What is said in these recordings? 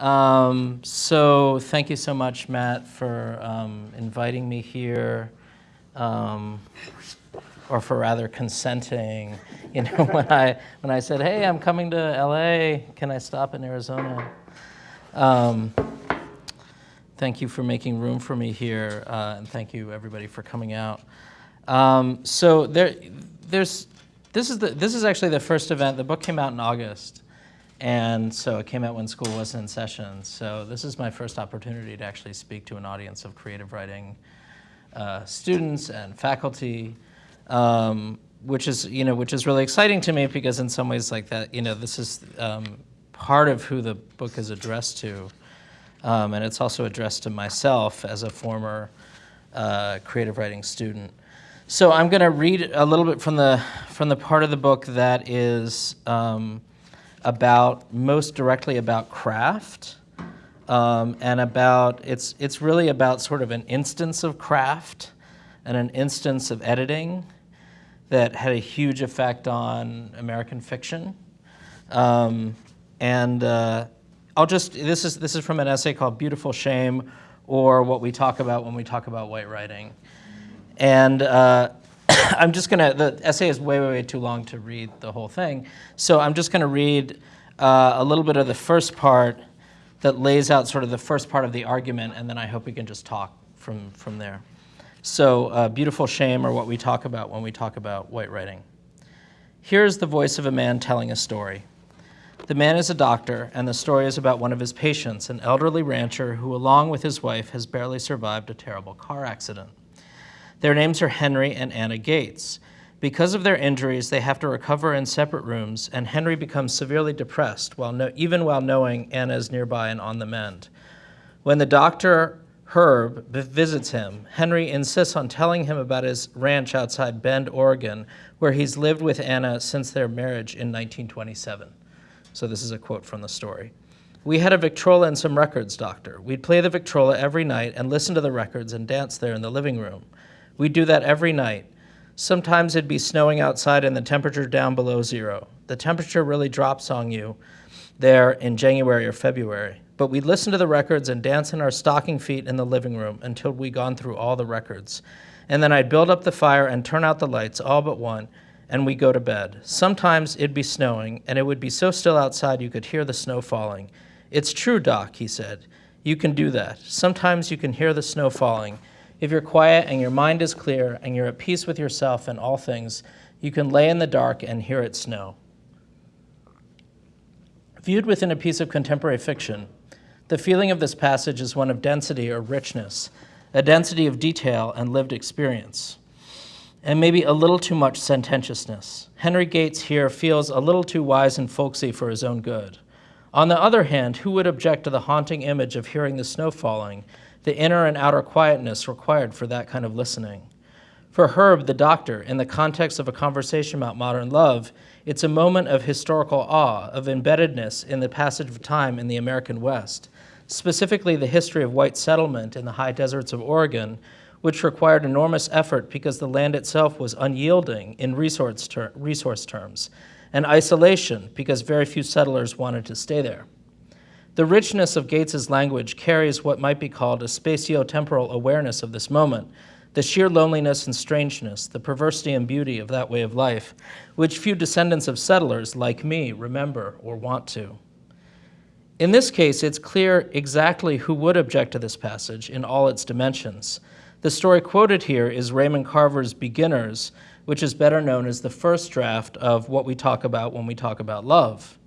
Um, so thank you so much, Matt, for um, inviting me here, um, or for rather consenting. You know, when I when I said, "Hey, I'm coming to LA. Can I stop in Arizona?" Um, thank you for making room for me here, uh, and thank you everybody for coming out. Um, so there, there's this is the this is actually the first event. The book came out in August. And so it came out when school wasn't in session. So this is my first opportunity to actually speak to an audience of creative writing uh, students and faculty, um, which is you know which is really exciting to me because in some ways like that you know this is um, part of who the book is addressed to, um, and it's also addressed to myself as a former uh, creative writing student. So I'm going to read a little bit from the from the part of the book that is um, about most directly about craft um, and about it's it's really about sort of an instance of craft and an instance of editing that had a huge effect on American fiction. Um, and uh, I'll just this is this is from an essay called "Beautiful Shame," or what we talk about when we talk about white writing. And uh, I'm just going to, the essay is way, way, way too long to read the whole thing. So I'm just going to read uh, a little bit of the first part that lays out sort of the first part of the argument, and then I hope we can just talk from, from there. So, uh, beautiful shame, or what we talk about when we talk about white writing. Here is the voice of a man telling a story. The man is a doctor, and the story is about one of his patients, an elderly rancher who, along with his wife, has barely survived a terrible car accident. Their names are Henry and Anna Gates. Because of their injuries, they have to recover in separate rooms, and Henry becomes severely depressed, while no, even while knowing Anna is nearby and on the mend. When the doctor, Herb, visits him, Henry insists on telling him about his ranch outside Bend, Oregon, where he's lived with Anna since their marriage in 1927. So this is a quote from the story. We had a Victrola and some records, doctor. We'd play the Victrola every night and listen to the records and dance there in the living room. We'd do that every night. Sometimes it'd be snowing outside and the temperature down below zero. The temperature really drops on you there in January or February. But we'd listen to the records and dance in our stocking feet in the living room until we'd gone through all the records. And then I'd build up the fire and turn out the lights, all but one, and we'd go to bed. Sometimes it'd be snowing, and it would be so still outside you could hear the snow falling. It's true, Doc, he said. You can do that. Sometimes you can hear the snow falling, if you're quiet and your mind is clear and you're at peace with yourself and all things, you can lay in the dark and hear it snow. Viewed within a piece of contemporary fiction, the feeling of this passage is one of density or richness, a density of detail and lived experience, and maybe a little too much sententiousness. Henry Gates here feels a little too wise and folksy for his own good. On the other hand, who would object to the haunting image of hearing the snow falling the inner and outer quietness required for that kind of listening. For Herb, the doctor, in the context of a conversation about modern love, it's a moment of historical awe, of embeddedness in the passage of time in the American West, specifically the history of white settlement in the high deserts of Oregon, which required enormous effort because the land itself was unyielding in resource, ter resource terms, and isolation because very few settlers wanted to stay there. The richness of Gates's language carries what might be called a spatio-temporal awareness of this moment, the sheer loneliness and strangeness, the perversity and beauty of that way of life, which few descendants of settlers like me remember or want to. In this case, it's clear exactly who would object to this passage in all its dimensions. The story quoted here is Raymond Carver's Beginners, which is better known as the first draft of what we talk about when we talk about love.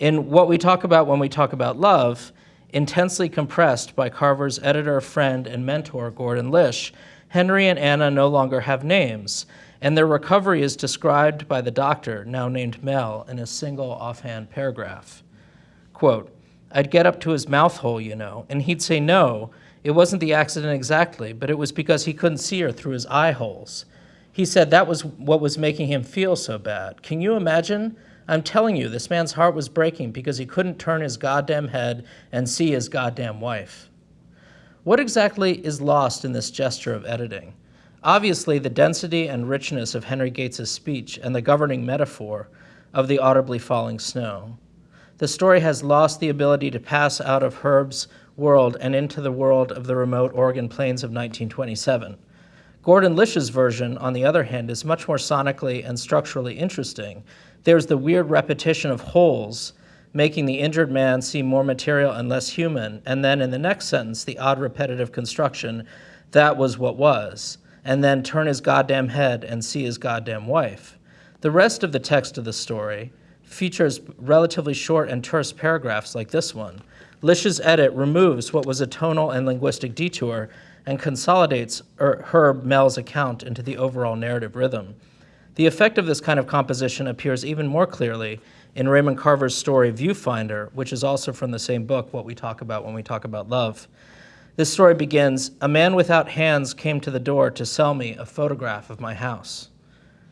In what we talk about when we talk about love, intensely compressed by Carver's editor, friend, and mentor, Gordon Lish, Henry and Anna no longer have names, and their recovery is described by the doctor, now named Mel, in a single offhand paragraph. Quote, I'd get up to his mouth hole, you know, and he'd say no, it wasn't the accident exactly, but it was because he couldn't see her through his eye holes. He said that was what was making him feel so bad. Can you imagine? I'm telling you, this man's heart was breaking because he couldn't turn his goddamn head and see his goddamn wife. What exactly is lost in this gesture of editing? Obviously, the density and richness of Henry Gates's speech and the governing metaphor of the audibly falling snow. The story has lost the ability to pass out of Herb's world and into the world of the remote Oregon plains of 1927. Gordon Lish's version, on the other hand, is much more sonically and structurally interesting. There's the weird repetition of holes, making the injured man seem more material and less human, and then in the next sentence, the odd repetitive construction, that was what was, and then turn his goddamn head and see his goddamn wife. The rest of the text of the story features relatively short and terse paragraphs like this one. Lish's edit removes what was a tonal and linguistic detour and consolidates er, Herb Mel's account into the overall narrative rhythm. The effect of this kind of composition appears even more clearly in Raymond Carver's story Viewfinder, which is also from the same book, What We Talk About When We Talk About Love. This story begins A man without hands came to the door to sell me a photograph of my house.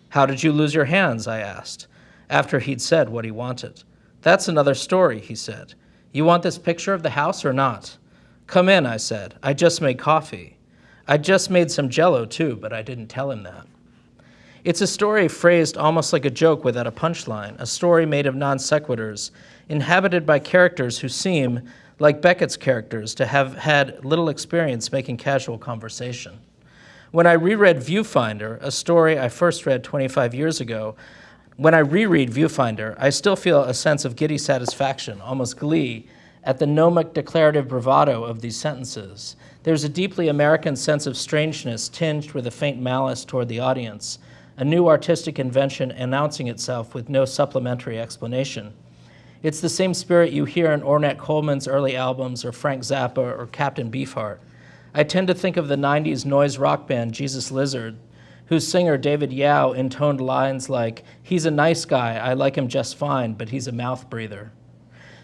How did you lose your hands? I asked, after he'd said what he wanted. That's another story, he said. You want this picture of the house or not? Come in, I said. I just made coffee. I just made some jello too, but I didn't tell him that. It's a story phrased almost like a joke without a punchline, a story made of non sequiturs, inhabited by characters who seem, like Beckett's characters, to have had little experience making casual conversation. When I reread Viewfinder, a story I first read 25 years ago, when I reread Viewfinder, I still feel a sense of giddy satisfaction, almost glee, at the gnomic declarative bravado of these sentences. There's a deeply American sense of strangeness tinged with a faint malice toward the audience, a new artistic invention announcing itself with no supplementary explanation. It's the same spirit you hear in Ornette Coleman's early albums or Frank Zappa or Captain Beefheart. I tend to think of the 90s noise rock band Jesus Lizard, whose singer David Yow intoned lines like, He's a nice guy, I like him just fine, but he's a mouth breather.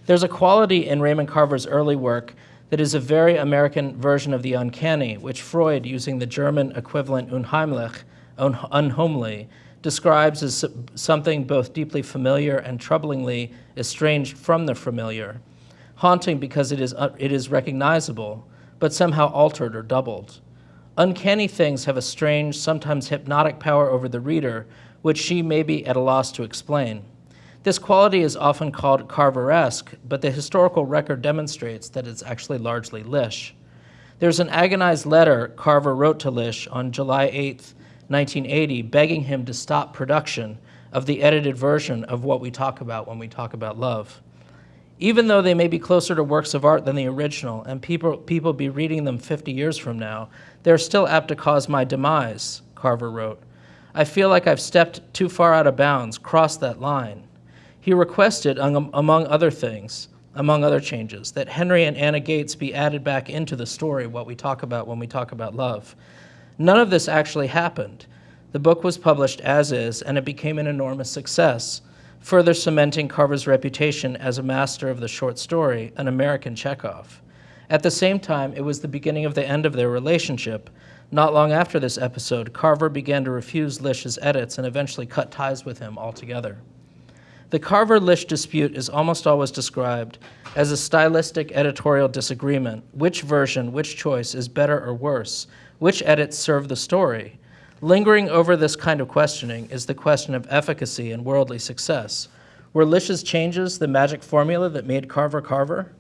There's a quality in Raymond Carver's early work that is a very American version of the uncanny, which Freud, using the German equivalent unheimlich, un unhomely, describes as something both deeply familiar and troublingly estranged from the familiar, haunting because it is, uh, it is recognizable, but somehow altered or doubled. Uncanny things have a strange, sometimes hypnotic power over the reader, which she may be at a loss to explain. This quality is often called Carveresque, but the historical record demonstrates that it's actually largely Lish. There's an agonized letter Carver wrote to Lish on July 8, 1980, begging him to stop production of the edited version of what we talk about when we talk about love. Even though they may be closer to works of art than the original, and people, people be reading them 50 years from now, they're still apt to cause my demise, Carver wrote. I feel like I've stepped too far out of bounds, crossed that line. He requested, um, among other things, among other changes, that Henry and Anna Gates be added back into the story, what we talk about when we talk about love. None of this actually happened. The book was published as is, and it became an enormous success, further cementing Carver's reputation as a master of the short story, an American Chekhov. At the same time, it was the beginning of the end of their relationship. Not long after this episode, Carver began to refuse Lish's edits and eventually cut ties with him altogether. The Carver-Lish dispute is almost always described as a stylistic editorial disagreement. Which version, which choice is better or worse? Which edits serve the story? Lingering over this kind of questioning is the question of efficacy and worldly success. Were Lish's changes the magic formula that made Carver Carver?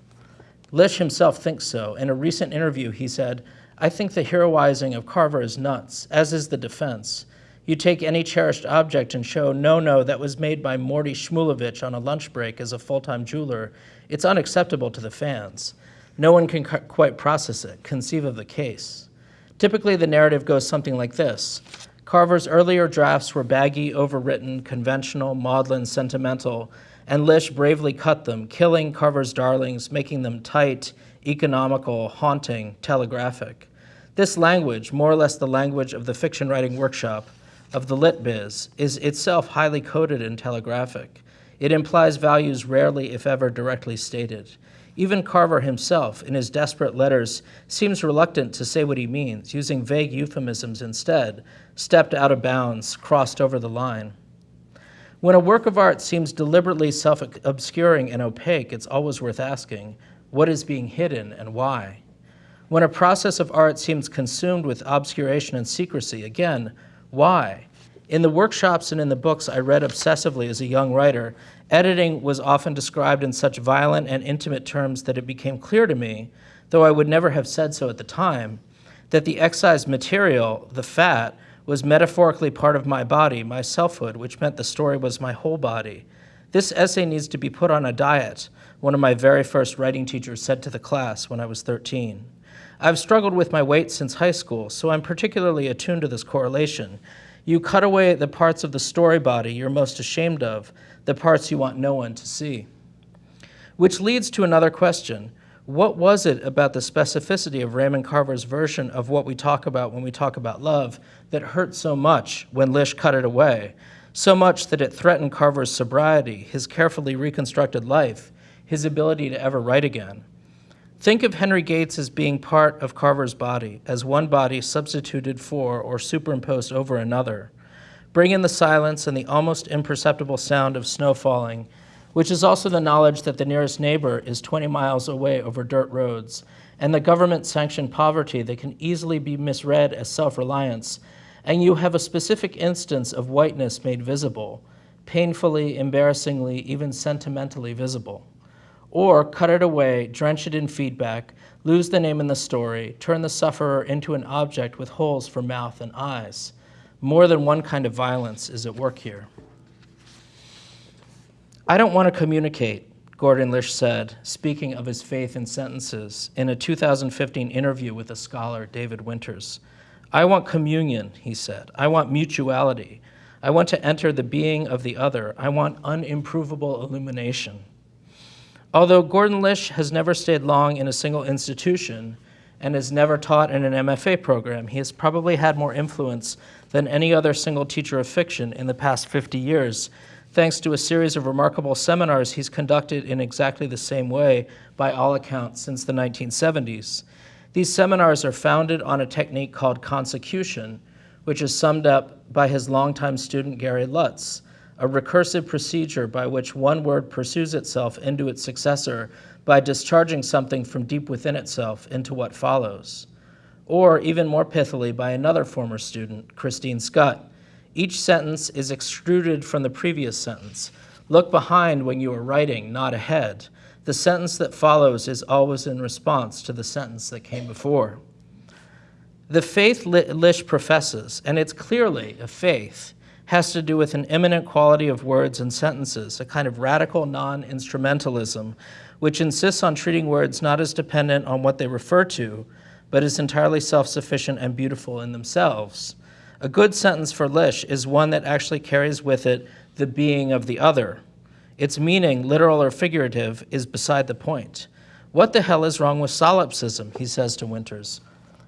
Lish himself thinks so. In a recent interview, he said, I think the heroizing of Carver is nuts, as is the defense. You take any cherished object and show, no, no, that was made by Morty Shmulevich on a lunch break as a full-time jeweler. It's unacceptable to the fans. No one can quite process it, conceive of the case. Typically, the narrative goes something like this. Carver's earlier drafts were baggy, overwritten, conventional, maudlin, sentimental, and Lish bravely cut them, killing Carver's darlings, making them tight, economical, haunting, telegraphic. This language, more or less the language of the fiction writing workshop, of the lit biz is itself highly coded and telegraphic. It implies values rarely, if ever, directly stated. Even Carver himself, in his desperate letters, seems reluctant to say what he means, using vague euphemisms instead, stepped out of bounds, crossed over the line. When a work of art seems deliberately self-obscuring and opaque, it's always worth asking, what is being hidden and why? When a process of art seems consumed with obscuration and secrecy, again, why? In the workshops and in the books I read obsessively as a young writer, editing was often described in such violent and intimate terms that it became clear to me, though I would never have said so at the time, that the excised material, the fat, was metaphorically part of my body, my selfhood, which meant the story was my whole body. This essay needs to be put on a diet, one of my very first writing teachers said to the class when I was 13. I've struggled with my weight since high school, so I'm particularly attuned to this correlation. You cut away the parts of the story body you're most ashamed of, the parts you want no one to see. Which leads to another question. What was it about the specificity of Raymond Carver's version of what we talk about when we talk about love that hurt so much when Lish cut it away? So much that it threatened Carver's sobriety, his carefully reconstructed life, his ability to ever write again. Think of Henry Gates as being part of Carver's body, as one body substituted for or superimposed over another. Bring in the silence and the almost imperceptible sound of snow falling, which is also the knowledge that the nearest neighbor is 20 miles away over dirt roads, and the government sanctioned poverty that can easily be misread as self reliance, and you have a specific instance of whiteness made visible, painfully, embarrassingly, even sentimentally visible or cut it away, drench it in feedback, lose the name in the story, turn the sufferer into an object with holes for mouth and eyes. More than one kind of violence is at work here. I don't want to communicate, Gordon Lish said, speaking of his faith in sentences in a 2015 interview with a scholar, David Winters. I want communion, he said. I want mutuality. I want to enter the being of the other. I want unimprovable illumination. Although Gordon Lish has never stayed long in a single institution and has never taught in an MFA program, he has probably had more influence than any other single teacher of fiction in the past 50 years, thanks to a series of remarkable seminars he's conducted in exactly the same way, by all accounts, since the 1970s. These seminars are founded on a technique called consecution, which is summed up by his longtime student Gary Lutz, a recursive procedure by which one word pursues itself into its successor by discharging something from deep within itself into what follows. Or, even more pithily, by another former student, Christine Schutt. Each sentence is extruded from the previous sentence. Look behind when you are writing, not ahead. The sentence that follows is always in response to the sentence that came before. The faith Lish professes, and it's clearly a faith, has to do with an eminent quality of words and sentences, a kind of radical non-instrumentalism, which insists on treating words not as dependent on what they refer to, but is entirely self-sufficient and beautiful in themselves. A good sentence for Lish is one that actually carries with it the being of the other. Its meaning, literal or figurative, is beside the point. What the hell is wrong with solipsism, he says to Winters.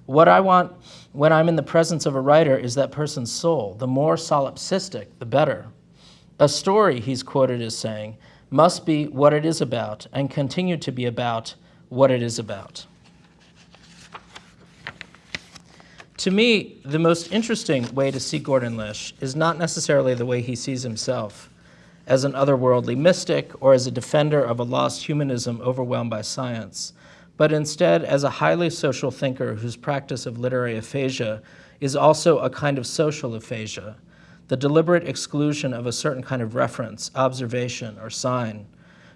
What I want when I'm in the presence of a writer is that person's soul. The more solipsistic, the better. A story, he's quoted as saying, must be what it is about and continue to be about what it is about. To me, the most interesting way to see Gordon Lish is not necessarily the way he sees himself as an otherworldly mystic or as a defender of a lost humanism overwhelmed by science but instead as a highly social thinker whose practice of literary aphasia is also a kind of social aphasia, the deliberate exclusion of a certain kind of reference, observation, or sign.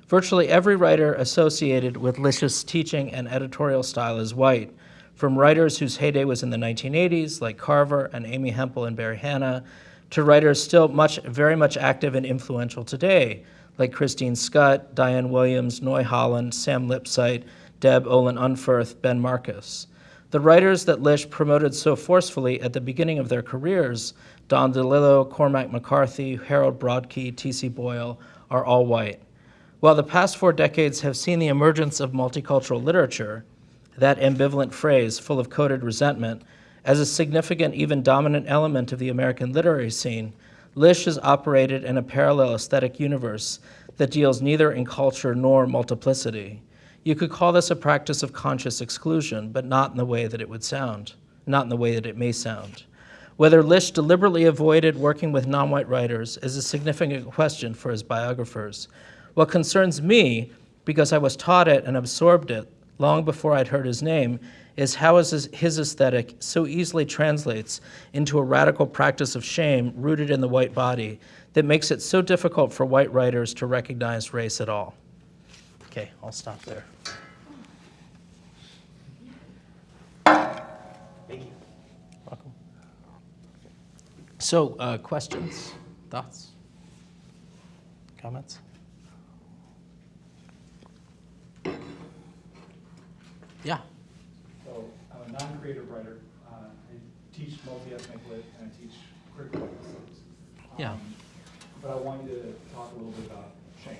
Virtually every writer associated with Lish's teaching and editorial style is white, from writers whose heyday was in the 1980s, like Carver and Amy Hempel and Barry Hannah, to writers still much, very much active and influential today, like Christine Schutt, Diane Williams, Noy Holland, Sam Lipsyte, Deb Olin Unferth, Ben Marcus. The writers that Lish promoted so forcefully at the beginning of their careers, Don DeLillo, Cormac McCarthy, Harold Brodkey, T.C. Boyle, are all white. While the past four decades have seen the emergence of multicultural literature, that ambivalent phrase, full of coded resentment, as a significant, even dominant element of the American literary scene, Lish has operated in a parallel aesthetic universe that deals neither in culture nor multiplicity. You could call this a practice of conscious exclusion, but not in the way that it would sound, not in the way that it may sound. Whether Lish deliberately avoided working with non-white writers is a significant question for his biographers. What concerns me, because I was taught it and absorbed it, long before I'd heard his name, is how his, his aesthetic so easily translates into a radical practice of shame rooted in the white body that makes it so difficult for white writers to recognize race at all. Okay, I'll stop there. Thank you. Welcome. So, uh, questions, thoughts, comments? Yeah. So I'm a non-creative writer. Uh, I teach multi-ethnic lit and I teach critical. Yeah. Um, But I want you to talk a little bit about shame,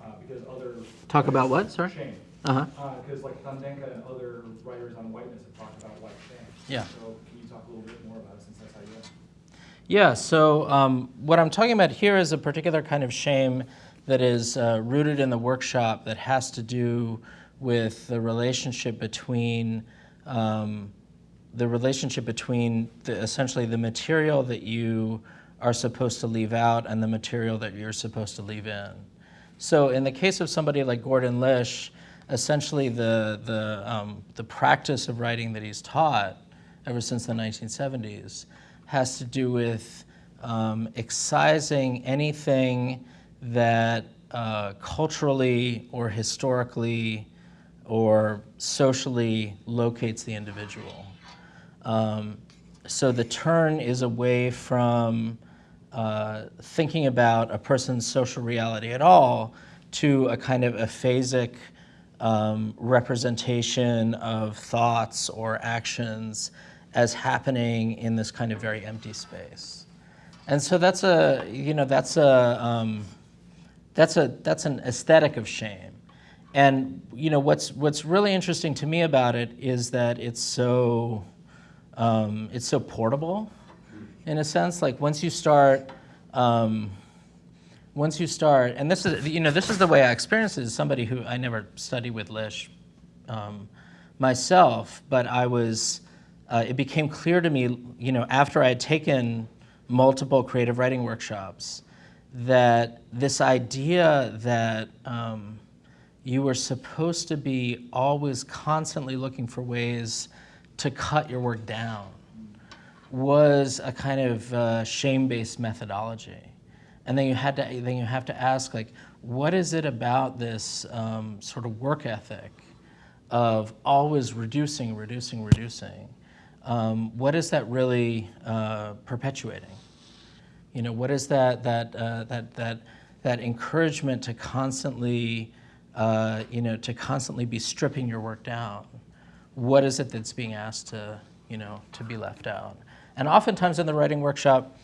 uh, because other. Talk about what, sorry? Shame. Uh-huh. Because like Kandenka and other writers on whiteness have talked about white shame. Yeah. So can you talk a little bit more about it since that's how you? Yeah, so um, what I'm talking about here is a particular kind of shame that is uh, rooted in the workshop that has to do with the relationship between um, the relationship between the, essentially the material that you are supposed to leave out and the material that you're supposed to leave in. So in the case of somebody like Gordon Lish, essentially the, the, um, the practice of writing that he's taught ever since the 1970s has to do with um, excising anything that uh, culturally or historically or socially locates the individual. Um, so the turn is away from uh, thinking about a person's social reality at all to a kind of aphasic um, representation of thoughts or actions as happening in this kind of very empty space. And so that's a, you know, that's a, um, that's a, that's an aesthetic of shame. And, you know, what's, what's really interesting to me about it is that it's so, um, it's so portable in a sense. Like once you start, um, once you start, and this is, you know, this is the way I experienced it as somebody who I never studied with Lish um, myself, but I was, uh, it became clear to me, you know, after I had taken multiple creative writing workshops, that this idea that um, you were supposed to be always constantly looking for ways to cut your work down was a kind of uh, shame-based methodology. And then you had to then you have to ask like, what is it about this um, sort of work ethic of always reducing, reducing, reducing? Um, what is that really uh, perpetuating? You know, what is that that uh, that that that encouragement to constantly, uh, you know, to constantly be stripping your work down? What is it that's being asked to, you know, to be left out? And oftentimes in the writing workshop,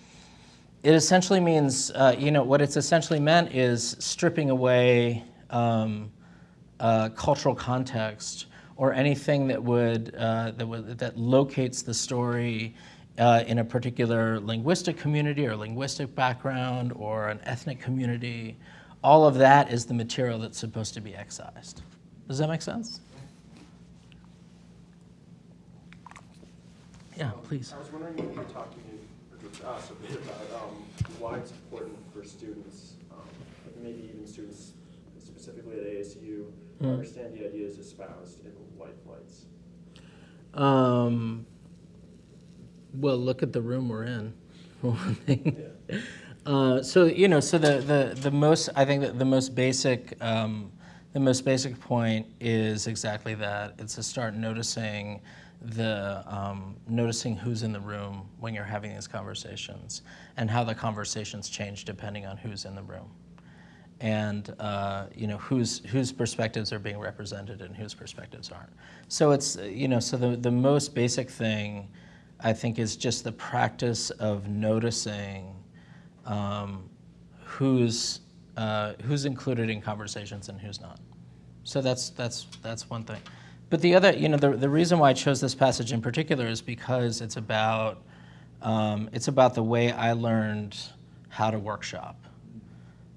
it essentially means, uh, you know, what it's essentially meant is stripping away um, uh, cultural context or anything that would, uh, that, would that locates the story uh, in a particular linguistic community or linguistic background or an ethnic community. All of that is the material that's supposed to be excised. Does that make sense? Yeah, please. I was wondering if you could talking to me, or to us a bit about um, why it's important for students, um, maybe even students specifically at ASU, to Mm. understand the ideas espoused in white flights. Um, well, look at the room we're in. for one thing. Uh, so you know, so the, the, the most I think that the most basic um, the most basic point is exactly that. It's to start noticing the um, noticing who's in the room when you're having these conversations and how the conversations change depending on who's in the room and uh, you know whose whose perspectives are being represented and whose perspectives aren't. So it's you know so the the most basic thing I think is just the practice of noticing um, who's uh, who's included in conversations and who's not. So that's that's that's one thing. But the other you know the the reason why I chose this passage in particular is because it's about um, it's about the way I learned how to workshop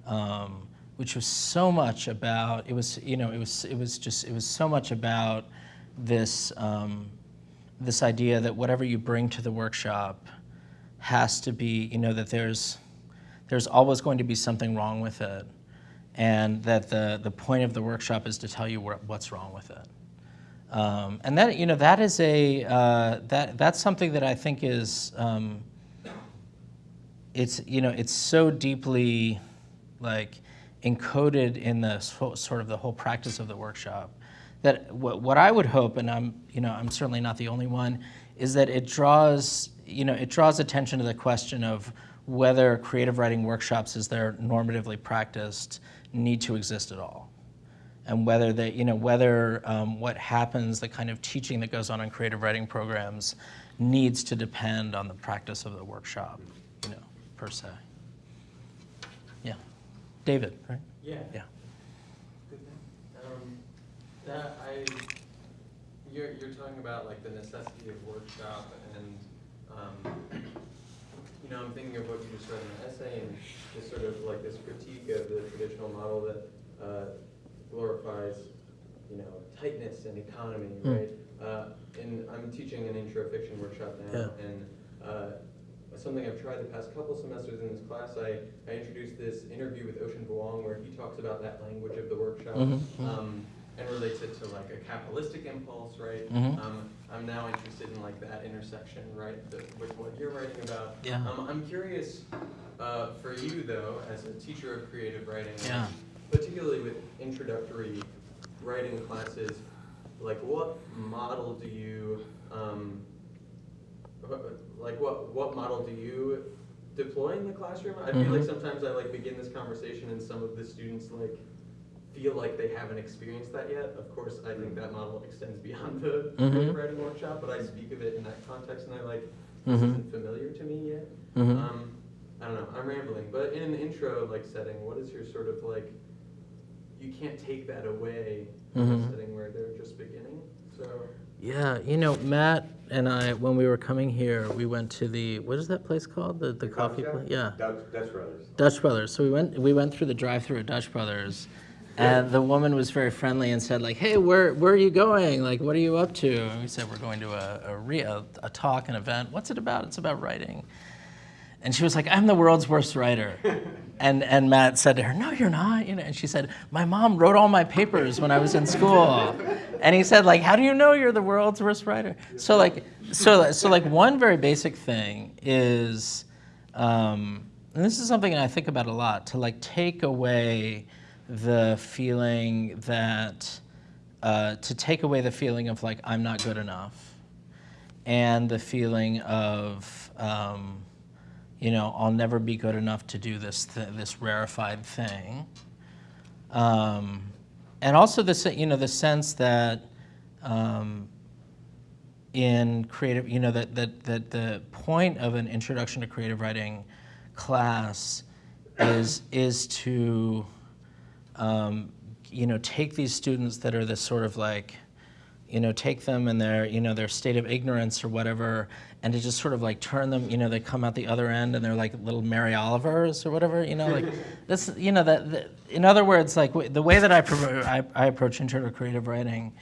um, which was so much about it was you know it was it was just it was so much about this um, this idea that whatever you bring to the workshop has to be you know that there's there's always going to be something wrong with it and that the the point of the workshop is to tell you what's wrong with it. Um, and that, you know, that is a, uh, that, that's something that I think is, um, it's, you know, it's so deeply like encoded in the sort of the whole practice of the workshop that what, what I would hope, and I'm, you know, I'm certainly not the only one, is that it draws, you know, it draws attention to the question of whether creative writing workshops, as they're normatively practiced, need to exist at all and whether they, you know, whether um, what happens, the kind of teaching that goes on in creative writing programs, needs to depend on the practice of the workshop, you know, per se. Yeah, David, right? Yeah. Yeah. Good. Um, that I, you're, you're talking about like the necessity of workshop and, um, you know, I'm thinking of what you just read in the essay and just sort of like this critique of the traditional model that, uh, glorifies, you know, tightness and economy, Mm. right? Uh, and I'm teaching an intro fiction workshop now, Yeah. and, uh, something I've tried the past couple semesters in this class, I, I introduced this interview with Ocean Vuong where he talks about that language of the workshop Mhm, mhm. um, and relates it to like a capitalistic impulse, right? Mhm. Um, I'm now interested in like that intersection, right, the, with what you're writing about. Yeah. Um, I'm curious uh, for you though, as a teacher of creative writing, Yeah. particularly with introductory writing classes, like what model do you, um, like what, what model do you deploy in the classroom? I feel like Mhm. sometimes I like begin this conversation and some of the students like feel like they haven't experienced that yet. Of course, I think that model extends beyond the Mhm. writing workshop, but I speak of it in that context and I like, this Mhm. isn't familiar to me yet. Mhm. Um, I don't know, I'm rambling, but in an intro like setting, what is your sort of like, you can't take that away from Mhm. a setting where they're just beginning, so. Yeah, you know, Matt and I, when we were coming here, we went to the, what is that place called? The, the coffee place? Yeah. Dutch, Dutch Brothers. Dutch Brothers. So we went we went through the drive-through at Dutch Brothers, and the woman was very friendly and said like, "Hey, where where are you going? Like, what are you up to?" And we said we're going to a a, re- a, a talk, an event. What's it about? It's about writing. And she was like, "I'm the world's worst writer." And and Matt said to her, "No, you're not." You know, and she said, "My mom wrote all my papers when I was in school." And he said, "Like, how do you know you're the world's worst writer?" So like, so so like one very basic thing is, um, and this is something I think about a lot, to like take away the feeling that, uh, to take away the feeling of like I'm not good enough, and the feeling of. Um, you know, I'll never be good enough to do this th- this rarefied thing. Um, and also the you know the sense that um, in creative you know that, that that the point of an introduction to creative writing class is is to um, you know take these students that are this sort of like you know take them in their you know their state of ignorance or whatever and to just sort of like turn them you know they come out the other end and they're like little mary olivers or whatever you know like this you know that, that in other words like w- the way that I, I, I approach intro to creative writing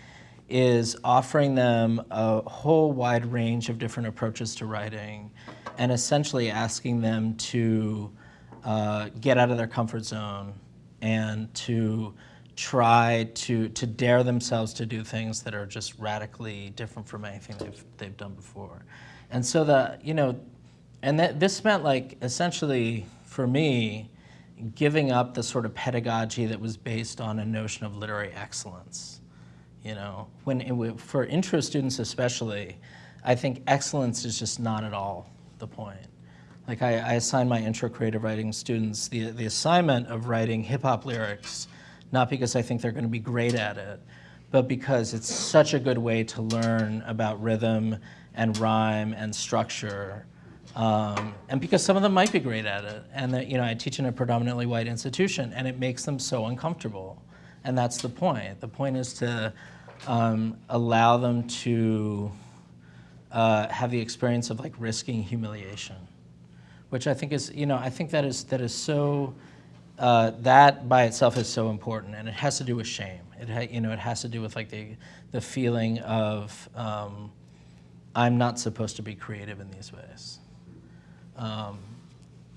is offering them a whole wide range of different approaches to writing and essentially asking them to uh, get out of their comfort zone and to try to to dare themselves to do things that are just radically different from anything they've they've done before. And so the you know and that this meant like essentially for me giving up the sort of pedagogy that was based on a notion of literary excellence. You know, when it, for intro students especially, I think excellence is just not at all the point. Like I, I assign my intro creative writing students the, the assignment of writing hip hop lyrics, not because I think they're going to be great at it, but because it's such a good way to learn about rhythm and rhyme and structure. Um, and because some of them might be great at it, and that you know I teach in a predominantly white institution, and it makes them so uncomfortable, and that's the point. The point is to um, allow them to uh, have the experience of like risking humiliation which I think is, you know, I think that is that is so. Uh, that by itself is so important, and it has to do with shame. It you know, it has to do with like the the feeling of um, I'm not supposed to be creative in these ways. Um,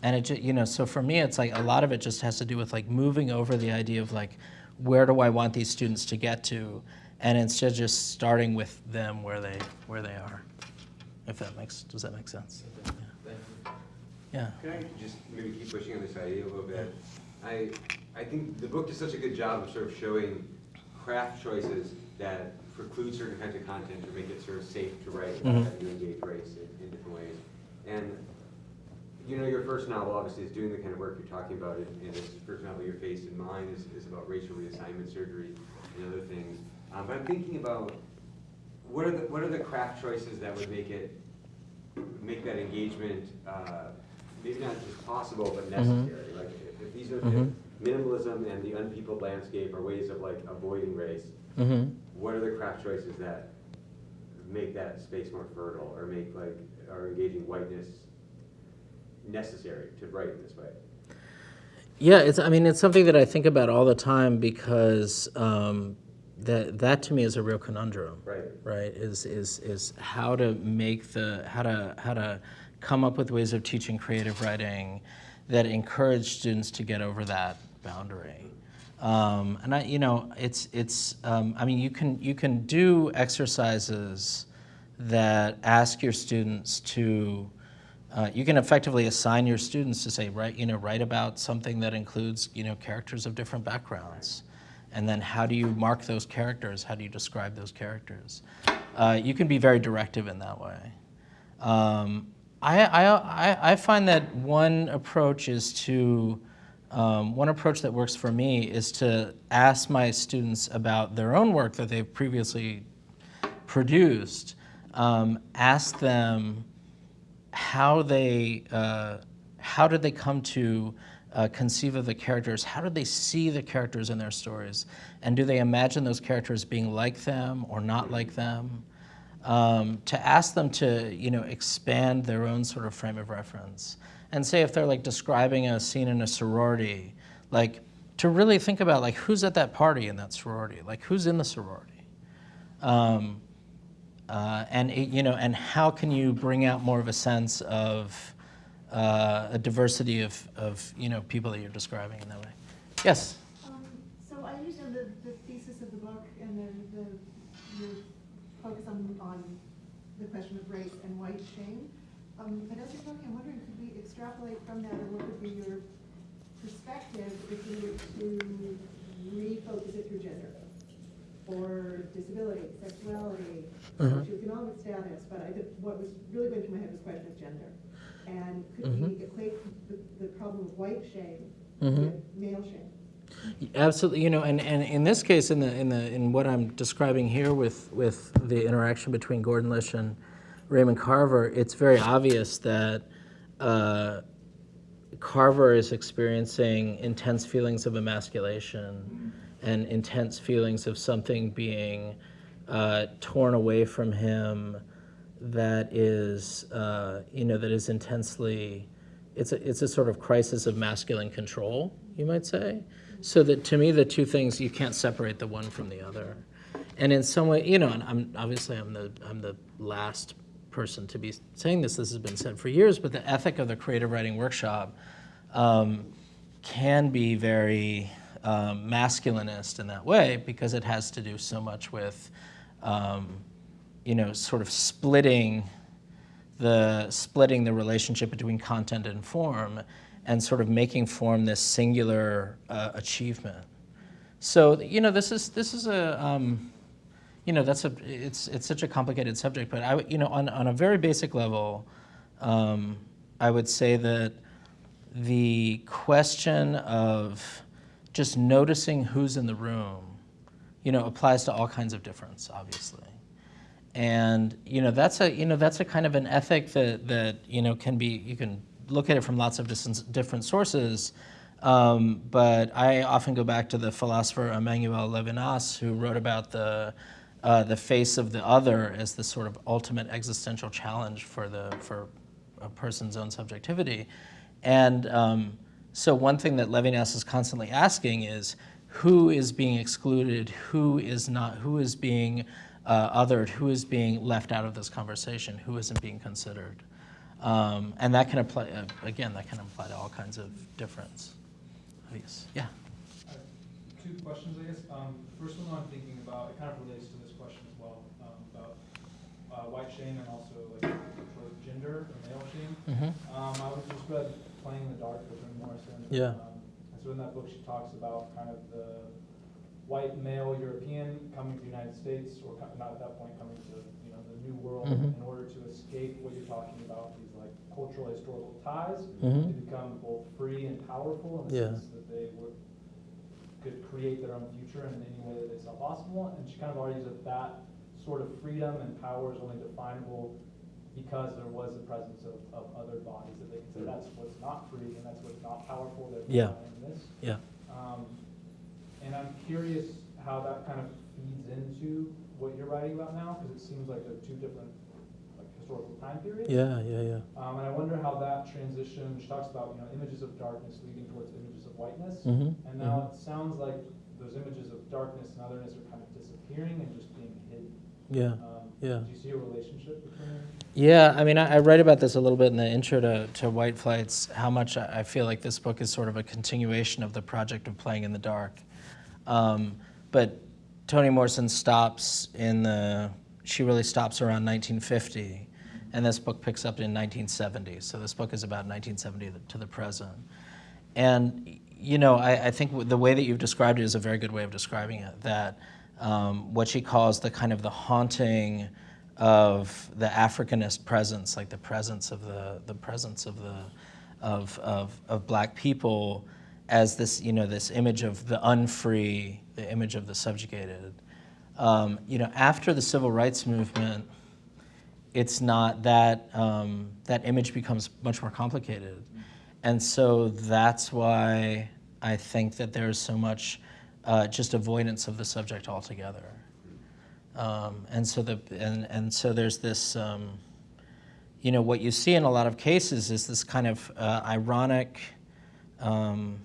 and it, ju- you know, so for me, it's like a lot of it just has to do with like moving over the idea of like, where do I want these students to get to, and instead just starting with them where they where they are. If that makes does that make sense? You. Yeah. Can I just maybe keep pushing on this idea a little bit? I, I think the book does such a good job of sort of showing craft choices that preclude certain kinds of content or make it sort of safe to write Mhm. how you engage race in, in different ways. And, you know, your first novel obviously is doing the kind of work you're talking about, and, and this first novel, Your Face in Mine, is, is about racial reassignment surgery and other things. Um, but I'm thinking about, what are the, what are the craft choices that would make it, make that engagement, uh, maybe not just possible, but necessary? Like, if, if these are, Mhm. if minimalism and the unpeopled landscape are ways of like avoiding race, Mm-hmm. what are the craft choices that make that space more fertile, or make like, or engaging whiteness necessary to write in this way? Yeah, it's. I mean, it's something that I think about all the time because um, that that to me is a real conundrum. Right. Right. Is is is how to make the how to how to come up with ways of teaching creative writing that encourage students to get over that boundary. Um, and I, you know, it's it's. Um, I mean, you can you can do exercises that ask your students to uh, you can effectively assign your students to say, write, you know, write about something that includes, you know, characters of different backgrounds. And then how do you mark those characters? How do you describe those characters? Uh, you can be very directive in that way. Um, I, I, I, find that one approach is to, um, one approach that works for me is to ask my students about their own work that they've previously produced. Um, ask them, how they uh, how did they come to uh, conceive of the characters? How did they see the characters in their stories? And do they imagine those characters being like them or not like them? Um, to ask them to you know expand their own sort of frame of reference and say if they're like describing a scene in a sorority, like to really think about like who's at that party in that sorority, like who's in the sorority. Um, uh, and it, you know, and how can you bring out more of a sense of uh, a diversity of, of you know people that you're describing in that way? Yes. Um, So I understand the, the thesis of the book and then the, your focus on, the question of race and white shame. Um, but as you're talking, I'm wondering, could we extrapolate from that and what would be your perspective if you were to refocus it through gender? Or disability, sexuality, Mhm. socioeconomic status, but I, did- what was really going through my head was the question of gender. And could we equate the, the problem of white shame Mhm. with male shame? Absolutely, you know, and, and in this case, in the in the in what I'm describing here with with the interaction between Gordon Lish and Raymond Carver, it's very obvious that uh, Carver is experiencing intense feelings of emasculation and intense feelings of something being uh, torn away from him that is, uh, you know, that is intensely, it's a, it's a sort of crisis of masculine control, you might say. So that to me, the two things, you can't separate the one from the other. And in some way, you know, and I'm, obviously I'm the, I'm the last person to be saying this, this has been said for years, but the ethic of the creative writing workshop um, can be very um, masculinist in that way because it has to do so much with, um, you know, sort of splitting the splitting the relationship between content and form, and sort of making form this singular uh, achievement. So you know, this is this is a um, you know that's a it's it's such a complicated subject, but I you know on on a very basic level, um, I would say that the question of just noticing who's in the room, you know, applies to all kinds of difference, obviously. And you know that's a you know that's a kind of an ethic that that you know can be you can look at it from lots of different sources. Um, but I often go back to the philosopher Emmanuel Levinas, who wrote about the uh, the face of the other as the sort of ultimate existential challenge for the for a person's own subjectivity. And um, so one thing that Levinas is constantly asking is who is being excluded, who is not, who is being uh, othered, who is being left out of this conversation, who isn't being considered. Um, and that can apply, uh, again, that can apply to all kinds of difference. Yes, yeah. Uh, Two two questions, I guess. Um, first one I'm thinking about, it kind of relates to this question as well, um, about, uh, white shame and also like gender or male shame. Mhm. Um, I was just read Playing in the Dark with Jim Morrison. Yeah. Um, And so in that book, she talks about kind of the white male European coming to the United States, or co- not at that point, coming to, you know, the new world Mhm. in order to escape what you're talking about, these like cultural historical ties, Mhm. to become both free and powerful in the Yeah. sense that they were, could create their own future in any way that they saw possible. And she kind of argues that that sort of freedom and power is only definable because there was the presence of, of other bodies that they could say, that's what's not free and that's what's not powerful, Yeah. Yeah. Um, and I'm curious how that kind of feeds into what you're writing about now, because it seems like they're two different, like, historical time periods. Yeah, yeah, yeah. Um, and I wonder how that transition, she talks about, you know, images of darkness leading towards images of whiteness. Mhm, And now it sounds like those images of darkness and otherness are kind of disappearing and just being hidden. Yeah. Um, yeah. Do you see a relationship between? Yeah, I mean, I, I write about this a little bit in the intro to, to White Flights, how much I, I feel like this book is sort of a continuation of the project of Playing in the Dark. Um, but Toni Morrison stops in the, she really stops around 1950, and this book picks up in 1970. So this book is about 1970 to the present. And, you know, I, I think the way that you've described it is a very good way of describing it, that um, what she calls the kind of the haunting of the Africanist presence, like the presence of the, the presence of the, of, of, of black people as this, you know, this image of the unfree, the image of the subjugated. Um, you know, after the civil rights movement, it's not that um, that image becomes much more complicated, and so that's why I think that there's so much uh, just avoidance of the subject altogether. Um, and so the and, and so there's this um, you know what you see in a lot of cases is this kind of uh, ironic um,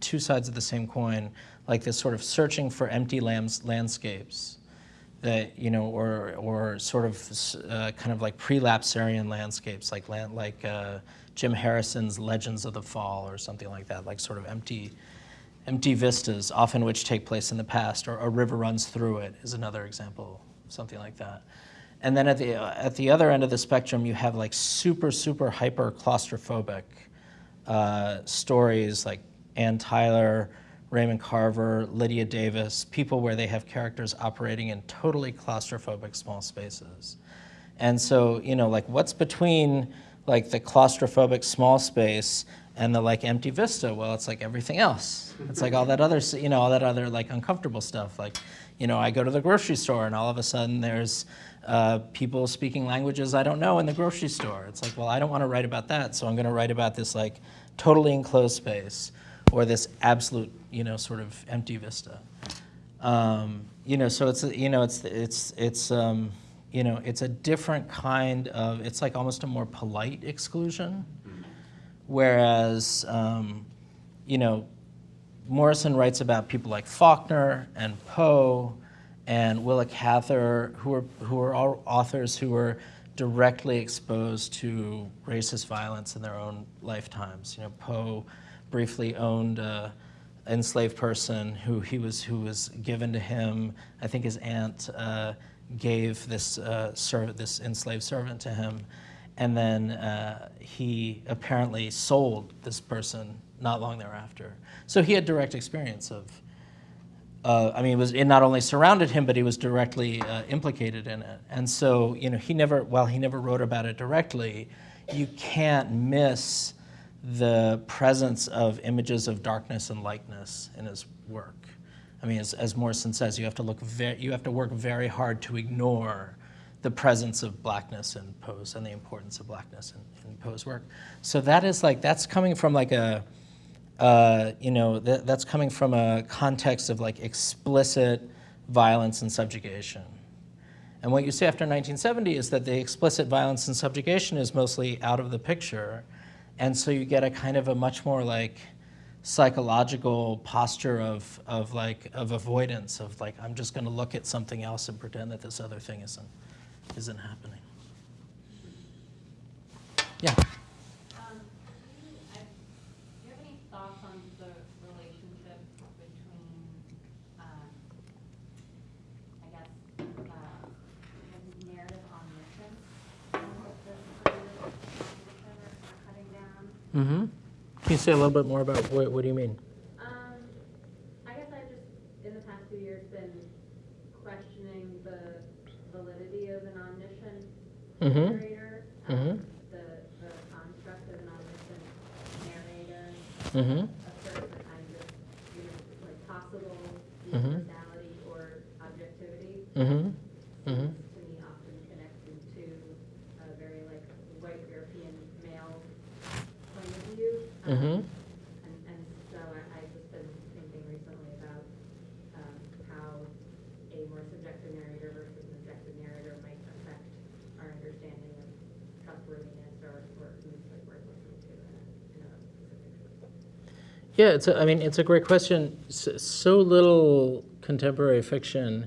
two sides of the same coin like this sort of searching for empty lands, landscapes that you know or or sort of uh, kind of like prelapsarian landscapes like land, like uh, Jim Harrison's Legends of the Fall or something like that like sort of empty empty vistas, often which take place in the past, or a river runs through it is another example, something like that. And then at the, at the other end of the spectrum, you have like super, super hyper claustrophobic uh, stories like Anne Tyler, Raymond Carver, Lydia Davis, people where they have characters operating in totally claustrophobic small spaces. And so, you know, like what's between like the claustrophobic small space and the like empty vista? Well, it's like everything else. It's like all that other, you know, all that other like uncomfortable stuff. Like, you know, I go to the grocery store and all of a sudden there's uh, people speaking languages I don't know in the grocery store. It's like, well, I don't want to write about that, so I'm going to write about this like totally enclosed space or this absolute, you know, sort of empty vista. Um, you know, so it's you know it's it's it's um, you know it's a different kind of it's like almost a more polite exclusion, whereas um, you know Morrison writes about people like Faulkner and Poe and Willa Cather, who are who are all authors who were directly exposed to racist violence in their own lifetimes. You know, Poe briefly owned a enslaved person who he was who was given to him. I think his aunt uh, gave this uh, serv- this enslaved servant to him, and then uh, he apparently sold this person not long thereafter. So he had direct experience of. Uh, I mean, it was it not only surrounded him, but he was directly uh, implicated in it. And so, you know, he never, while he never wrote about it directly, you can't miss the presence of images of darkness and lightness in his work. I mean, as, as Morrison says, you have to look, you have to work very hard to ignore the presence of blackness in Poe's and the importance of blackness in, in Poe's work. So that is like that's coming from like a, uh, you know, th- that's coming from a context of like explicit violence and subjugation. And what you see after 1970 is that the explicit violence and subjugation is mostly out of the picture. And so you get a kind of a much more like psychological posture of, of like of avoidance of like I'm just going to look at something else and pretend that this other thing isn't isn't happening. Yeah. Um, do you, I, do you have any thoughts on the relationship between Mm-hmm. Can you say a little bit more about what, what do you mean? Um, I guess I've just, in the past few years, been questioning the validity of an omniscient Mhm. narrator. Mhm. um, The, the construct of an omniscient narrator, Mm-hmm. asserts a kind of, you know, like possible Mhm. universality or objectivity. Mm-hmm. Mm-hmm. To me, often connected to a very like white European male point of view. Um, Mm-hmm. and, and so I, I've just been thinking recently about, um, how a more subjective narrator versus an objective narrator might affect our understanding of trustworthiness or, or who's like worth listening to in a, in a specific Yeah, it's a, I mean, it's a great question. So, little contemporary fiction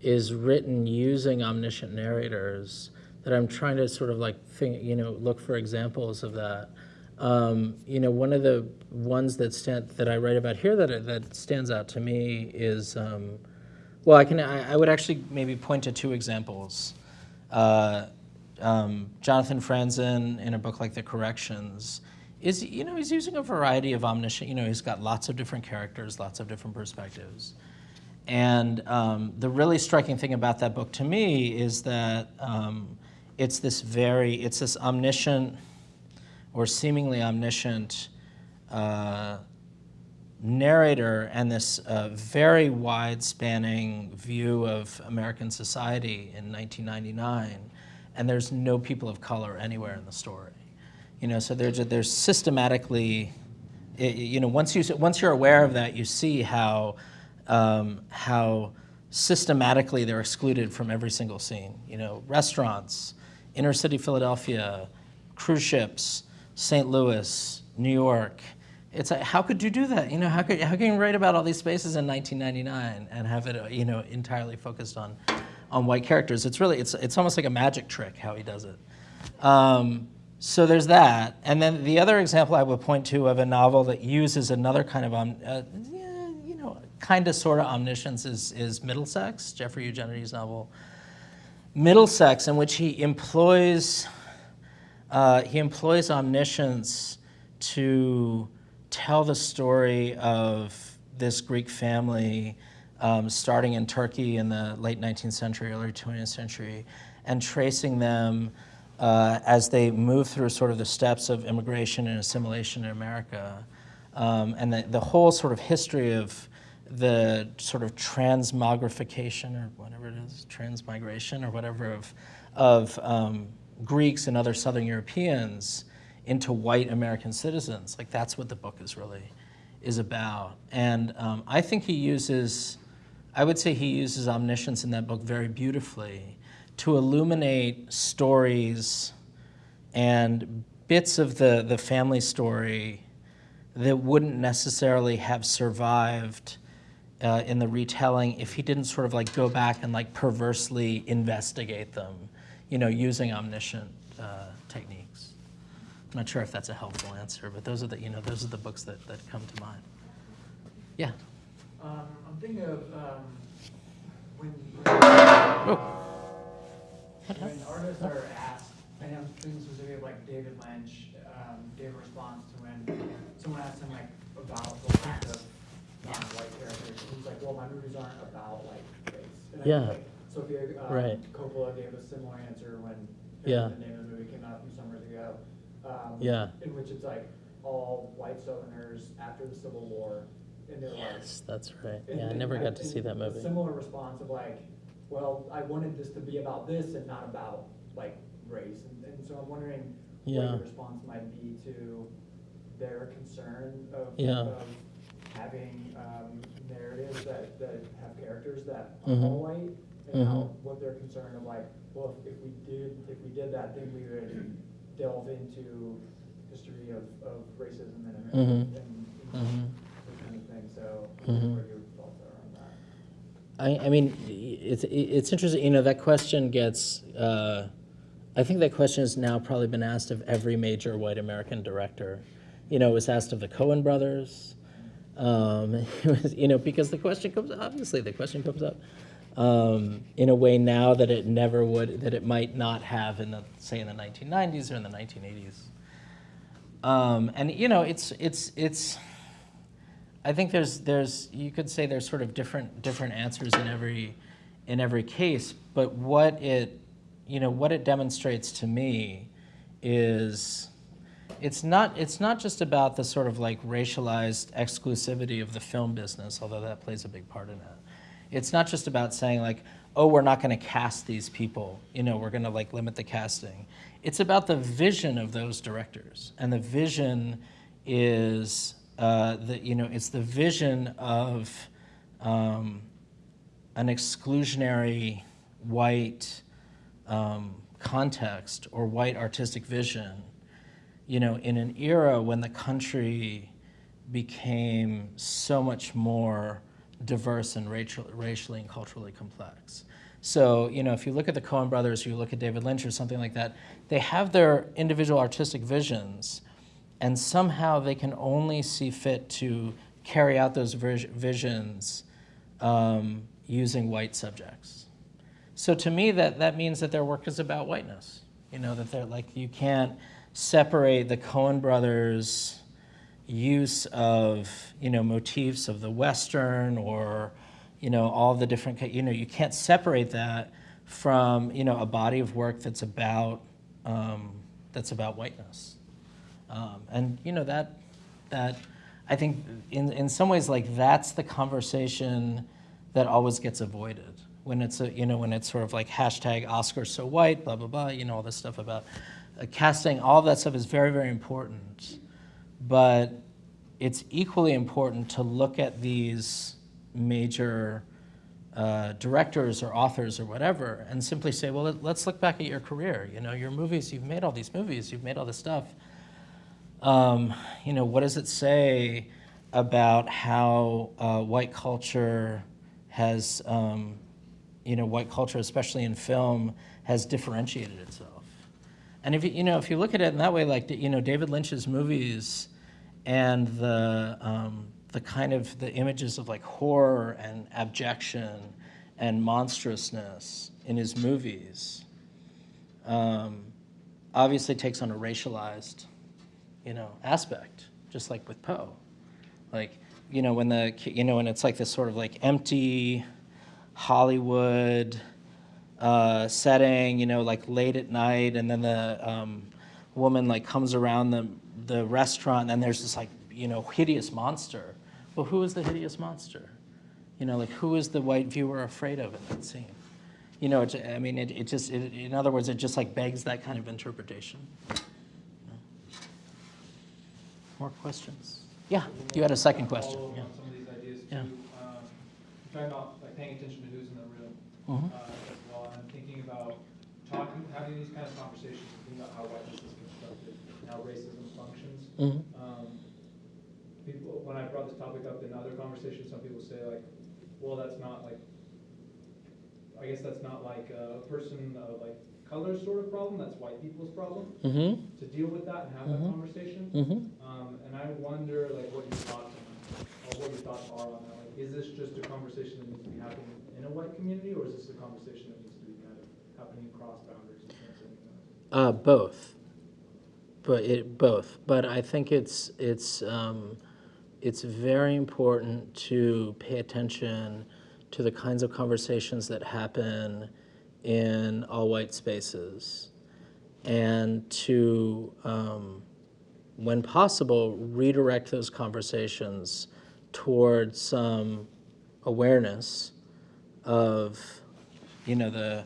is written using omniscient narrators that I'm trying to sort of like think, you know, look for examples of that. Um, you know, one of the ones that stand, that I write about here that that stands out to me is, um, well, I can I, I would actually maybe point to two examples. Uh, um, Jonathan Franzen in a book like The Corrections is you know he's using a variety of omniscient. You know, he's got lots of different characters, lots of different perspectives. And um, the really striking thing about that book to me is that um, it's this very, it's this omniscient or seemingly omniscient uh, narrator and this uh, very wide spanning view of American society in 1999. And there's no people of color anywhere in the story. You know, so there's, there's systematically, you know, once, you, once you're aware of that, you see how, um, how systematically they're excluded from every single scene. You know, restaurants, inner city Philadelphia, cruise ships, St. Louis, New York. It's like, how could you do that? You know, how could how can you write about all these spaces in 1999 and have it, you know, entirely focused on on white characters? It's really it's it's almost like a magic trick how he does it. Um, so there's that, and then the other example I would point to of a novel that uses another kind of um, uh, you know, kind of sort of omniscience is is Middlesex, Jeffrey Eugenides' novel. Middlesex, in which he employs uh, he employs omniscience to tell the story of this Greek family um, starting in Turkey in the late 19th century, early 20th century, and tracing them uh, as they move through sort of the steps of immigration and assimilation in America. Um, and the, the whole sort of history of the sort of transmogrification or whatever it is, transmigration or whatever of, of um, Greeks and other Southern Europeans into white American citizens. Like that's what the book is really is about. And um, I think he uses, I would say he uses omniscience in that book very beautifully to illuminate stories and bits of the, the family story that wouldn't necessarily have survived uh, in the retelling if he didn't sort of like go back and like perversely investigate them, you know, using omniscient uh, techniques. I'm not sure if that's a helpful answer, but those are the, you know, those are the books that, that come to mind. Yeah. Um, I'm thinking of, um, when, Oh. When artists are asked, I know thinking specifically of like David Lynch, um, gave a response to when someone asked him like about the lack of non-white characters, and he's like, well, my movies aren't about like race. And Yeah. like, Sofia, um, Right. Coppola gave a similar answer when Yeah. the name of the movie came out a few summers ago. um, Yeah. In which it's like all white Southerners after the Civil War, and they're like, that's right. Yeah, I never got to see that movie. Similar response of like, well, I wanted this to be about this and not about like race, and, and so I'm wondering what Yeah. your response might be to their concern of, Yeah. of having um, narratives that, that have characters that are Mhm. all white, and how, Mhm. what their concern of like, well, if, if we did, if we did that, then we would delve into history of, of racism in America Mhm. and, and Mhm. that kind of thing, so Mhm. what your thoughts are on that? I, I mean, it's, it's interesting, you know, that question gets, uh, I think that question has now probably been asked of every major white American director. You know, it was asked of the Coen brothers, um, was, you know, because the question comes, obviously, the question comes up um, in a way now that it never would, that it might not have in the, say, in the 1990s or in the 1980s. Um, and you know, it's it's it's. I think there's there's you could say there's sort of different different answers in every in every case, but what it you know what it demonstrates to me is it's not it's not just about the sort of like racialized exclusivity of the film business, although that plays a big part in it. It's not just about saying like, oh, we're not going to cast these people. You know, we're going to like limit the casting. It's about the vision of those directors, and the vision is uh, the you know it's the vision of um, an exclusionary white um, context or white artistic vision, you know, in an era when the country became so much more diverse and racial, racially and culturally complex. So, you know, if you look at the Coen brothers, you look at David Lynch or something like that, they have their individual artistic visions, and somehow they can only see fit to carry out those visions um, using white subjects. So to me, that, that means that their work is about whiteness. You know, that they're like, you can't separate the Coen brothers' use of, you know, motifs of the Western or, you know, all the different, you know, you can't separate that from, you know, a body of work that's about, um, that's about whiteness. Um, and, you know, that, that, I think in, in some ways, like, that's the conversation that always gets avoided when it's a, you know when it's sort of like hashtag Oscars so white, blah blah blah, you know all this stuff about uh, casting. All of that stuff is very very important, but it's equally important to look at these major uh, directors or authors or whatever and simply say, well, let's look back at your career. You know, your movies. You've made all these movies. You've made all this stuff. Um, you know, what does it say about how uh, white culture has, um, you know, white culture, especially in film, has differentiated itself? And if you, you know, if you look at it in that way, like, you know, David Lynch's movies and the, um, the kind of the images of like horror and abjection and monstrousness in his movies um, obviously takes on a racialized you know, aspect, just like with Poe. Like, you know, when the, you know, when it's like this sort of like empty Hollywood uh, setting, you know, like late at night, and then the um, woman like comes around the, the restaurant, and there's this like, you know, hideous monster. Well, who is the hideous monster? You know, like who is the white viewer afraid of in that scene? You know, it, I mean, it, it just, it, in other words, it just like begs that kind of interpretation. More questions? Yeah, you had a second question. Yeah. on some of these ideas too. Yeah. Um, I'm talking about like paying attention to who's in the room Mhm. uh, as well, and thinking about talking, having these kind of conversations, thinking about how whiteness is constructed, and how racism functions. Mhm. Um, people, when I brought this topic up in other conversations, some people say like, well, that's not like, I guess that's not like a person of like color sort of problem, that's white people's problem, Mm-hmm. to deal with that and have that Mhm. conversation. Um, and I wonder, like, what your thoughts, or what your thoughts are on that, like, is this just a conversation that needs to be happening in a white community, or is this a conversation that needs to be kind of happening across boundaries? Uh, both. But it, both. But I think it's, it's, um, it's very important to pay attention to the kinds of conversations that happen in all white spaces and to, um, when possible, redirect those conversations towards some awareness of, you know, the,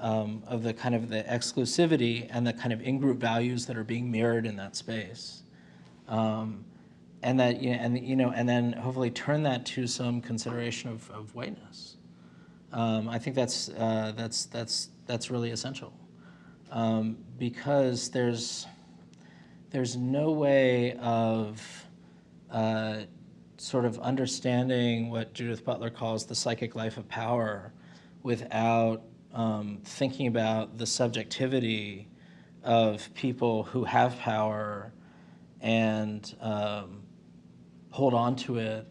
um, of the kind of the exclusivity and the kind of in-group values that are being mirrored in that space. Um, and that, you know, and, you know, and then hopefully turn that to some consideration of, of whiteness. Um, I think that's, uh, that's, that's, that's really essential. Um, because there's, there's no way of uh, sort of understanding what Judith Butler calls the psychic life of power without um, thinking about the subjectivity of people who have power and um, hold on to it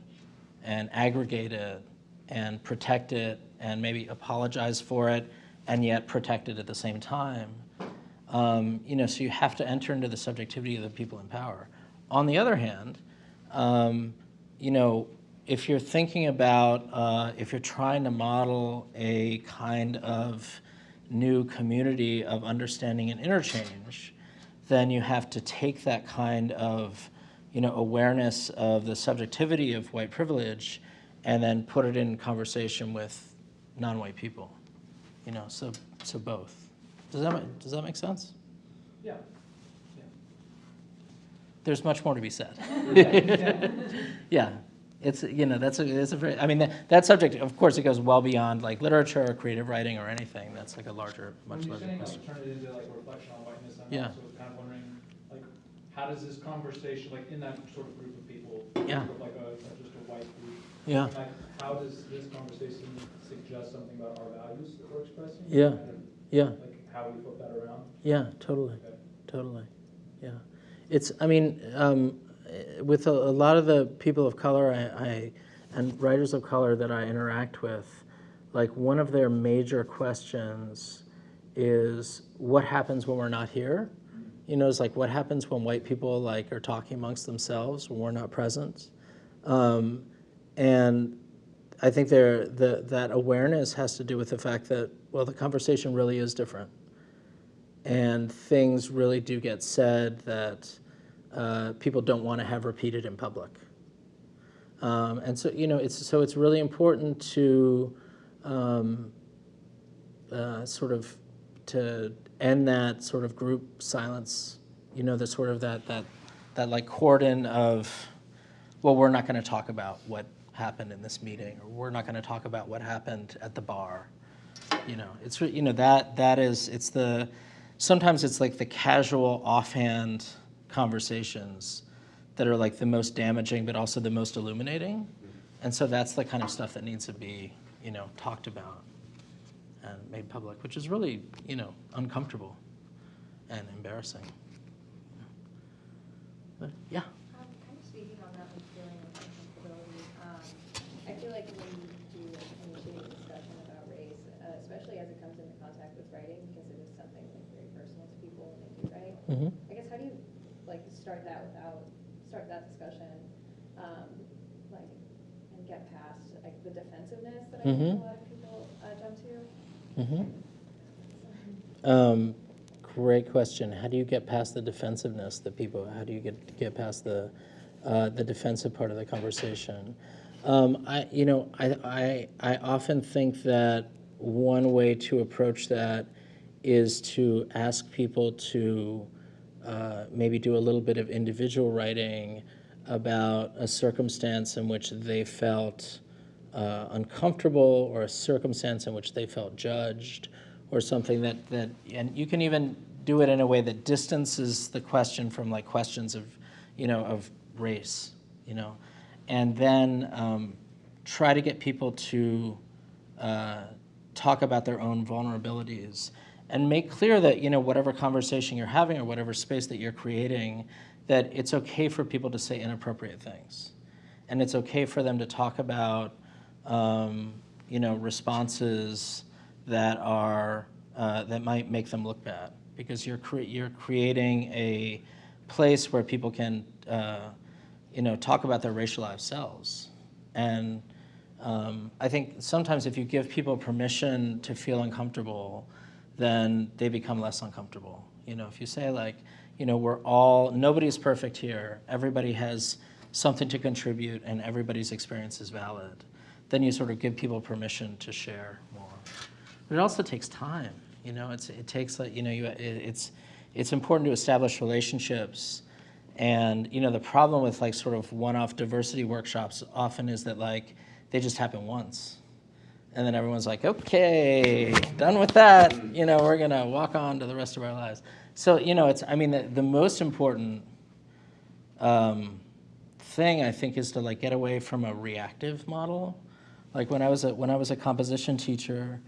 and aggregate it and protect it and maybe apologize for it and yet protect it at the same time. Um, you know, so you have to enter into the subjectivity of the people in power. On the other hand, um, you know, if you're thinking about, uh, if you're trying to model a kind of new community of understanding and interchange, then you have to take that kind of, you know, awareness of the subjectivity of white privilege and then put it in conversation with non-white people. You know, so, so both. Does that, ma- does that make sense? Yeah. There's much more to be said. Yeah, it's, you know, that's a, it's a very, I mean, that, that subject, of course, it goes well beyond like literature or creative writing or anything. That's like a larger, When much you're larger saying question. like turn it into like reflection on whiteness, I'm Yeah. also kind of wondering, like, how does this conversation, like in that sort of group of people, Yeah. of like a, just a white group, Yeah, like, how does this conversation suggest something about our values that we're expressing? Yeah. And, yeah, Like how we flip that around? yeah, totally. Okay. Totally, yeah. It's, I mean, um, with a, a lot of the people of color I, I, and writers of color that I interact with, like one of their major questions is what happens when we're not here? You know, it's like what happens when white people like are talking amongst themselves when we're not present? Um, and I think there, the, that awareness has to do with the fact that, well, the conversation really is different and things really do get said that uh, people don't want to have repeated in public. Um, and so, you know, it's, so it's really important to um, uh, sort of to end that sort of group silence, you know, the sort of that, that, that like cordon of, well, we're not going to talk about what happened in this meeting, or we're not going to talk about what happened at the bar. You know, it's, you know, that, that is, it's the, sometimes it's like the casual offhand conversations that are like the most damaging, but also the most illuminating. And so that's the kind of stuff that needs to be, you know, talked about and made public, which is really, you know, uncomfortable and embarrassing. But, yeah. Kind of speaking on that like, feeling of uncomfortability, I feel like when you do initiate discussion about race, uh, especially as it comes into contact with writing, because it is something like very personal to people when they Mhm. I guess how do you like start that without start that discussion, um, like and get past like the defensiveness that I think a lot of people uh, jump to. Mm-hmm. Um, great question. How do you get past the defensiveness that people? How do you get get past the uh, the defensive part of the conversation? Um, I, you know, I, I I often think that one way to approach that is to ask people to uh, maybe do a little bit of individual writing about a circumstance in which they felt uh, uncomfortable or a circumstance in which they felt judged or something that, that and you can even do it in a way that distances the question from like questions of you know of race you know? And then um, try to get people to uh, talk about their own vulnerabilities and make clear that you know whatever conversation you're having or whatever space that you're creating that it's okay for people to say inappropriate things. And it's okay for them to talk about um, you know responses that are uh, that might make them look bad. Because you're cre- you're creating a place where people can uh, you know talk about their racialized selves. And um, I think sometimes if you give people permission to feel uncomfortable, then they become less uncomfortable. You know, if you say like, you know, we're all nobody's perfect here. Everybody has something to contribute, and everybody's experience is valid. Then you sort of give people permission to share more. But it also takes time. You know, it's it takes like you know you it, it's it's important to establish relationships. And you know the problem with like sort of one-off diversity workshops often is that like they just happen once, and then everyone's like, okay, done with that. You know, we're gonna walk on to the rest of our lives. So you know, it's I mean the, the most important um, thing I think is to like get away from a reactive model. Like when I was a when I was a composition teacher,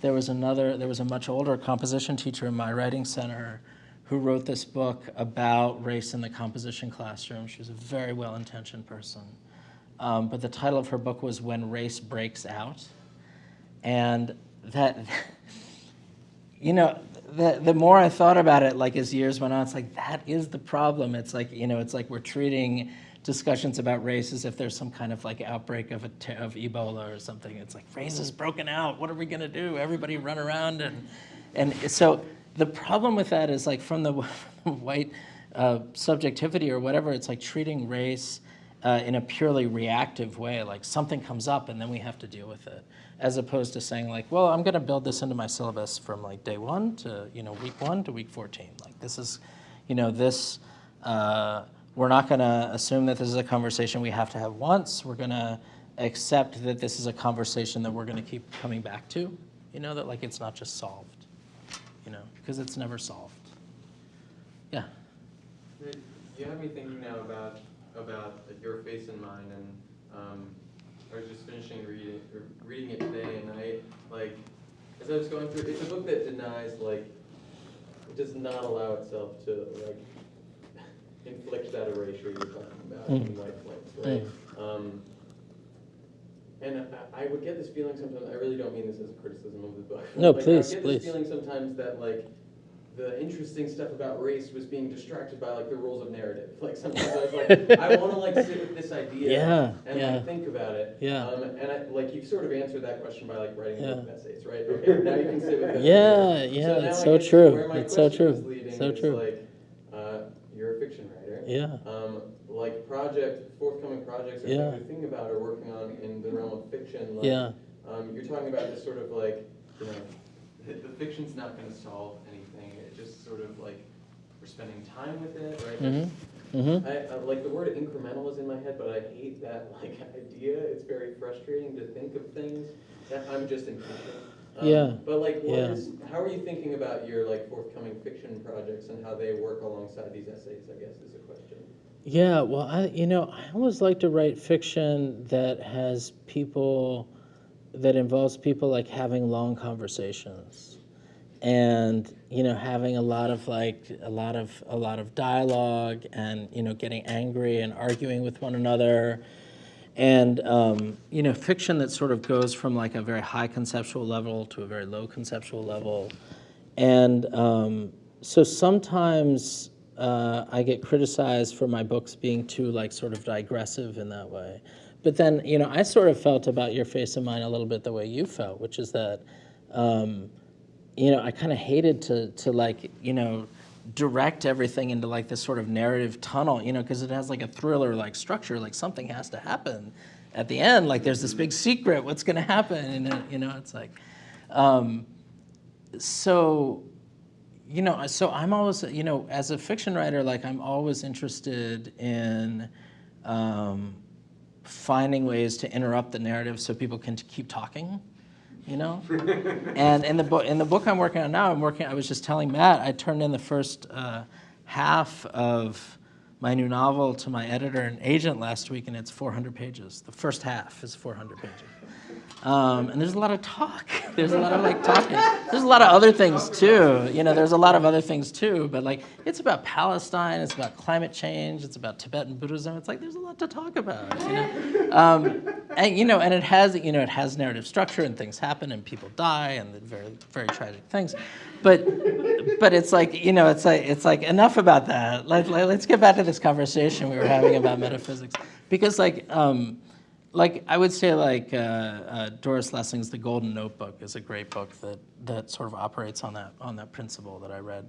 there was another there was a much older composition teacher in my writing center who wrote this book about race in the composition classroom. She was a very well-intentioned person. Um, but the title of her book was When Race Breaks Out. And that, you know, the, the more I thought about it, like as years went on, it's like that is the problem. It's like you know, it's like we're treating discussions about race as if there's some kind of like outbreak of a of Ebola or something. It's like race is broken out. What are we gonna do? Everybody run around and and so the problem with that is like from the white uh, subjectivity or whatever. It's like treating race uh, in a purely reactive way, like something comes up and then we have to deal with it, as opposed to saying like, well, I'm going to build this into my syllabus from like day one to you know week one to week 14. Like this is, you know, this. Uh, we're not going to assume that this is a conversation we have to have once. We're going to accept that this is a conversation that we're going to keep coming back to. You know that like it's not just solved. You know, because it's never solved. Yeah. Do you have thinking now about, about your face in mine, and, um, I was just finishing reading, or reading it today, and I, like, as I was going through, it's a book that denies, like, it does not allow itself to, like, inflict that erasure you're talking about in Mm. White Flights, right? Um, and I, I would get this feeling sometimes, I really don't mean this as a criticism of the book. No, Like, please, I would please. get this feeling sometimes that, like, the interesting stuff about race was being distracted by like the rules of narrative. Like sometimes I was like, I want to like sit with this idea Yeah, and yeah. like think about it. Yeah. Um, and I, like you've sort of answered that question by like writing Yeah. essays, right? Okay, now you can sit with it. Yeah, yeah, now it's so true. It's so true. So is, true. Like, uh, you're a fiction writer. Yeah. Um, like project, forthcoming projects or Yeah. things you're thinking about or working on in the realm of fiction. Like, Yeah. um, you're talking about this sort of like, you know, the, the fiction's not going to solve anything. It just sort of like we're spending time with it, right? Mm-hmm. Mm-hmm. I, I like the word incremental is in my head, but I hate that like idea. It's very frustrating to think of things. That I'm just impatient. Um, Yeah. But like, what Yeah. is? How are you thinking about your like forthcoming fiction projects and how they work alongside these essays? I guess is a question. Yeah, well, I, you know, I always like to write fiction that has people, that involves people like having long conversations, and you know, having a lot of like a lot of a lot of dialogue, and you know, getting angry and arguing with one another, and um, you know, fiction that sort of goes from like a very high conceptual level to a very low conceptual level, and um, so sometimes uh, I get criticized for my books being too like sort of digressive in that way. But then, you know, I sort of felt about Your Face in Mine a little bit the way you felt, which is that, um, you know, I kind of hated to to like, you know, direct everything into like this sort of narrative tunnel, you know, because it has like a thriller like structure, like something has to happen at the end, like there's this big secret, what's going to happen, and it, you know, it's like, um, so you know, so I'm always, you know, as a fiction writer, like I'm always interested in um, finding ways to interrupt the narrative so people can keep talking, you know. and in the book, in the book I'm working on now, I'm working. I was just telling Matt, I turned in the first uh, half of my new novel to my editor and agent last week, and it's 400 pages. The first half is 400 pages. Um, and there's a lot of talk. There's a lot of like talking. There's a lot of other things too. You know, there's a lot of other things too. But like, it's about Palestine. It's about climate change. It's about Tibetan Buddhism. It's like there's a lot to talk about. You know, um, and you know, and it has you know it has narrative structure and things happen and people die and very very tragic things. But but it's like you know it's like it's like enough about that. Let, let, let's get back to this conversation we were having about metaphysics because like. Um, like I would say, like uh, uh, Doris Lessing's *The Golden Notebook* is a great book that that sort of operates on that on that principle that I read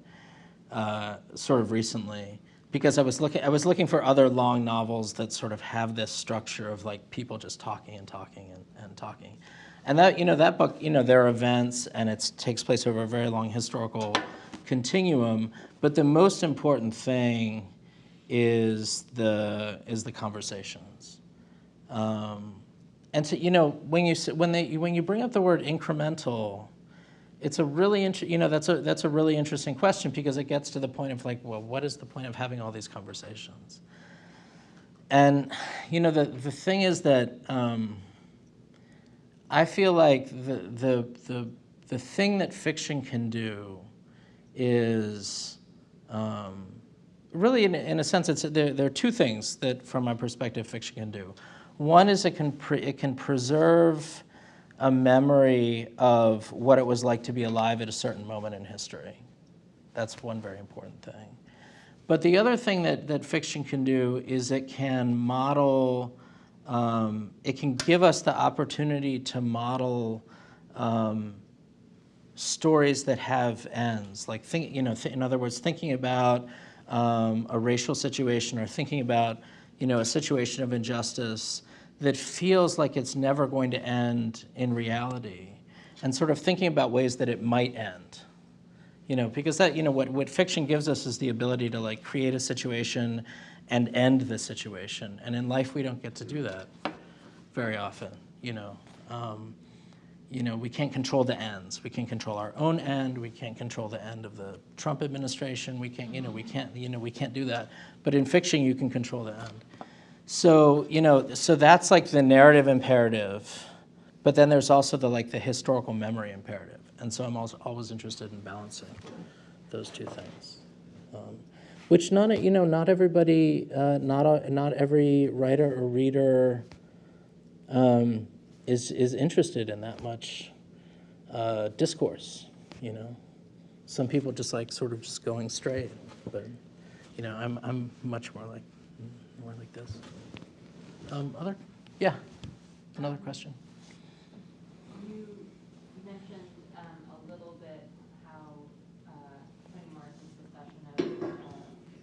uh, sort of recently. Because I was looking I was looking for other long novels that sort of have this structure of like people just talking and talking and, and talking, and that you know that book you know there are events and it takes place over a very long historical continuum, but the most important thing is the is the conversations. Um, and so, you know, when you when they when you bring up the word incremental, it's a really inter- you know that's a that's a really interesting question because it gets to the point of like, well, what is the point of having all these conversations? And you know, the the thing is that um, I feel like the the the the thing that fiction can do is um, really, in, in a sense, it's, there, there are two things that, from my perspective, fiction can do. One is it can, it can preserve a memory of what it was like to be alive at a certain moment in history. That's one very important thing. But the other thing that, that fiction can do is it can model, um, it can give us the opportunity to model um, stories that have ends. Like, think, you know, th in other words, thinking about um, a racial situation or thinking about, you know, a situation of injustice that feels like it's never going to end in reality, and sort of thinking about ways that it might end. You know, because that, you know, what, what fiction gives us is the ability to like create a situation and end the situation. And in life, we don't get to do that very often, you know. Um, you know, we can't control the ends. We can control our own end. We can't control the end of the Trump administration. We can't, you know, we can't, you know, we can't do that. But in fiction, you can control the end. So, you know, so that's like the narrative imperative. But then there's also the like the historical memory imperative. And so I'm also always interested in balancing those two things. Um, which not, you know, not everybody, uh, not, a, not every writer or reader um, is, is interested in that much uh, discourse, you know. Some people just like sort of just going straight, but, you know, I'm, I'm much more like, more like this. Um, other? Yeah, another question. You mentioned um, a little bit how uh, Morrison's discussion of uh,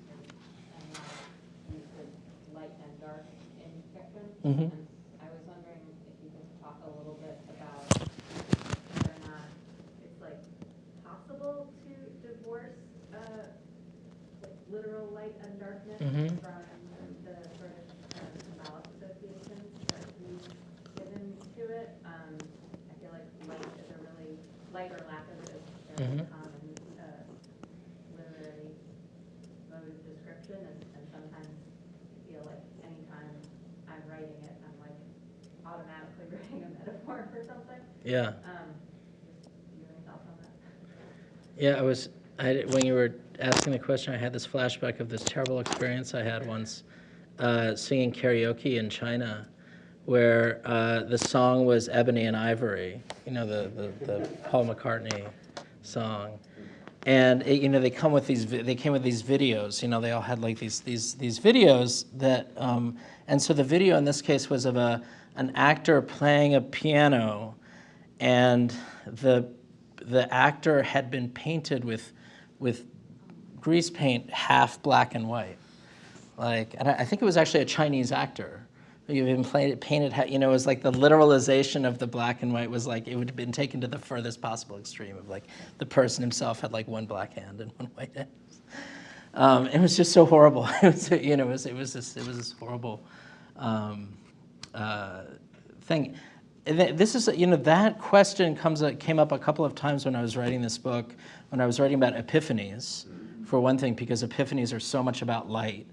sort of analytic use of light and dark in fiction. Mhm. And I was wondering if you could talk a little bit about whether or not it's like possible to divorce uh, like literal light and darkness Mhm. from the sort of um, symbolic associations that we've given to it. Um, I feel like light is a really, or lack of a very Mhm. common uh, literary mode of description, and and sometimes I feel like anytime I'm writing it, I'm like automatically writing a metaphor for something. Yeah. Um, just, do you have any thoughts on that? Yeah, I was, I, when you were asking the question, I had this flashback of this terrible experience I had once uh, singing karaoke in China, where uh, the song was Ebony and Ivory, you know, the, the, the Paul McCartney song. And it, you know, they come with these, they came with these videos, you know, they all had like these, these, these videos that, um, and so the video in this case was of a, an actor playing a piano and the the actor had been painted with with grease paint half black and white like and I, I think it was actually a Chinese actor You've been played, painted, you know, it was like the literalization of the black and white was like, it would have been taken to the furthest possible extreme of like, the person himself had like one black hand and one white hand. Um, it was just so horrible. It was, you know, it was, it was this, it was this horrible um, uh, thing. This is, you know, that question comes, came up a couple of times when I was writing this book, when I was writing about epiphanies, for one thing, because epiphanies are so much about light.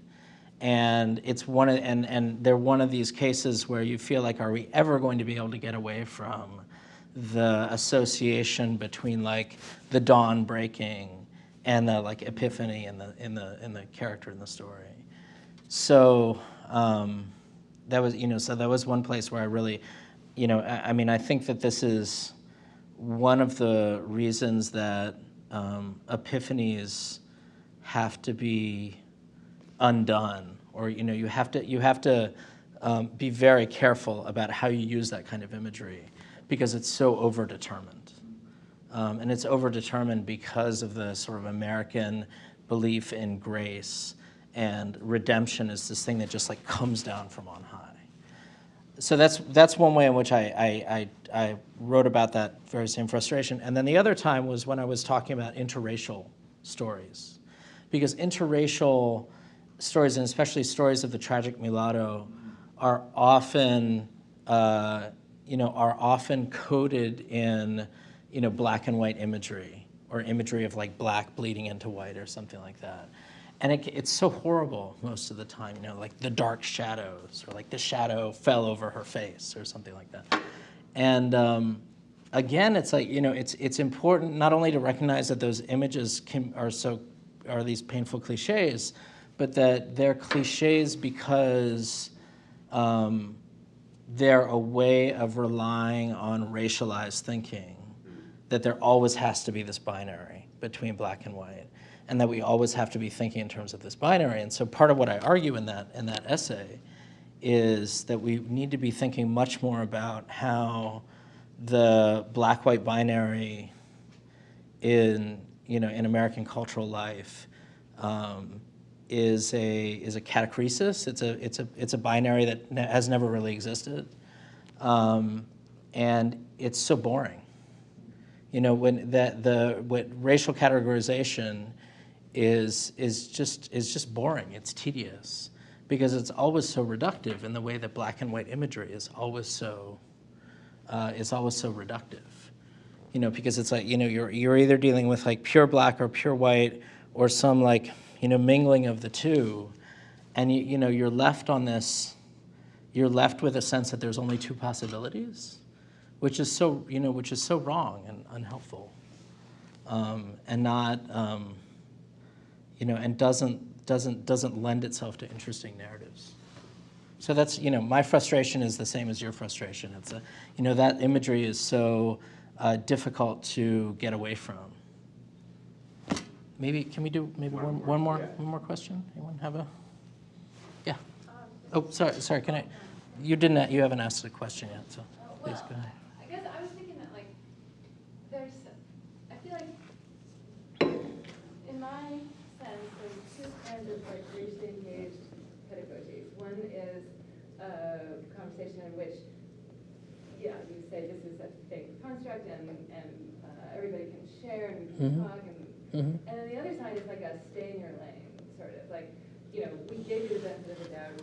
And it's one of, and, and they're one of these cases where you feel like, are we ever going to be able to get away from the association between like the dawn breaking and the like epiphany in the in the in the character in the story. So um, that was you know so that was one place where I really, you know, I, I mean I think that this is one of the reasons that um, epiphanies have to be undone or you know you have to you have to um, be very careful about how you use that kind of imagery because it's so overdetermined um, and it's overdetermined because of the sort of American belief in grace and redemption is this thing that just like comes down from on high so that's that's one way in which I, I, I, I wrote about that very same frustration. And then the other time was when I was talking about interracial stories. Because interracial stories, and especially stories of the tragic mulatto, are often, uh, you know, are often coded in, you know, black and white imagery or imagery of like black bleeding into white or something like that. And it, it's so horrible most of the time, you know, like the dark shadows or like the shadow fell over her face or something like that. And um, again, it's like, you know, it's, it's important not only to recognize that those images can, are so, are these painful cliches, but that they're cliches because um, they're a way of relying on racialized thinking, that there always has to be this binary between black and white, and that we always have to be thinking in terms of this binary. And so part of what I argue in that, in that essay is that we need to be thinking much more about how the black-white binary in, you know, in American cultural life um, is a is a catachresis. It's a it's a it's a binary that has never really existed, um, and it's so boring. You know, when that the what racial categorization is is just is just boring. It's tedious because it's always so reductive in the way that black and white imagery is always so uh, is always so reductive. You know, because it's like you know you're you're either dealing with like pure black or pure white or some like you know mingling of the two, and you you know you're left on this. You're left with a sense that there's only two possibilities, which is so you know which is so wrong and unhelpful, um, and not um, you know and doesn't doesn't doesn't lend itself to interesting narratives. So that's, you know, my frustration is the same as your frustration. It's a, you know, that imagery is so uh, difficult to get away from. Maybe, can we do maybe one, one more, one more question? Anyone have a, yeah. Oh, sorry, sorry, can I, you didn't, you haven't asked a question yet, so please go ahead. I guess I was thinking that like, there's, I feel like, in my sense, there's two kinds of like racially engaged pedagogies. One is a conversation in which, yeah, you say this is a fake construct and, and uh, everybody can share and we can Mhm. talk and, Mhm. and then the other side is like a stay in your lane, sort of, like, you know, we gave you the benefit of the doubt,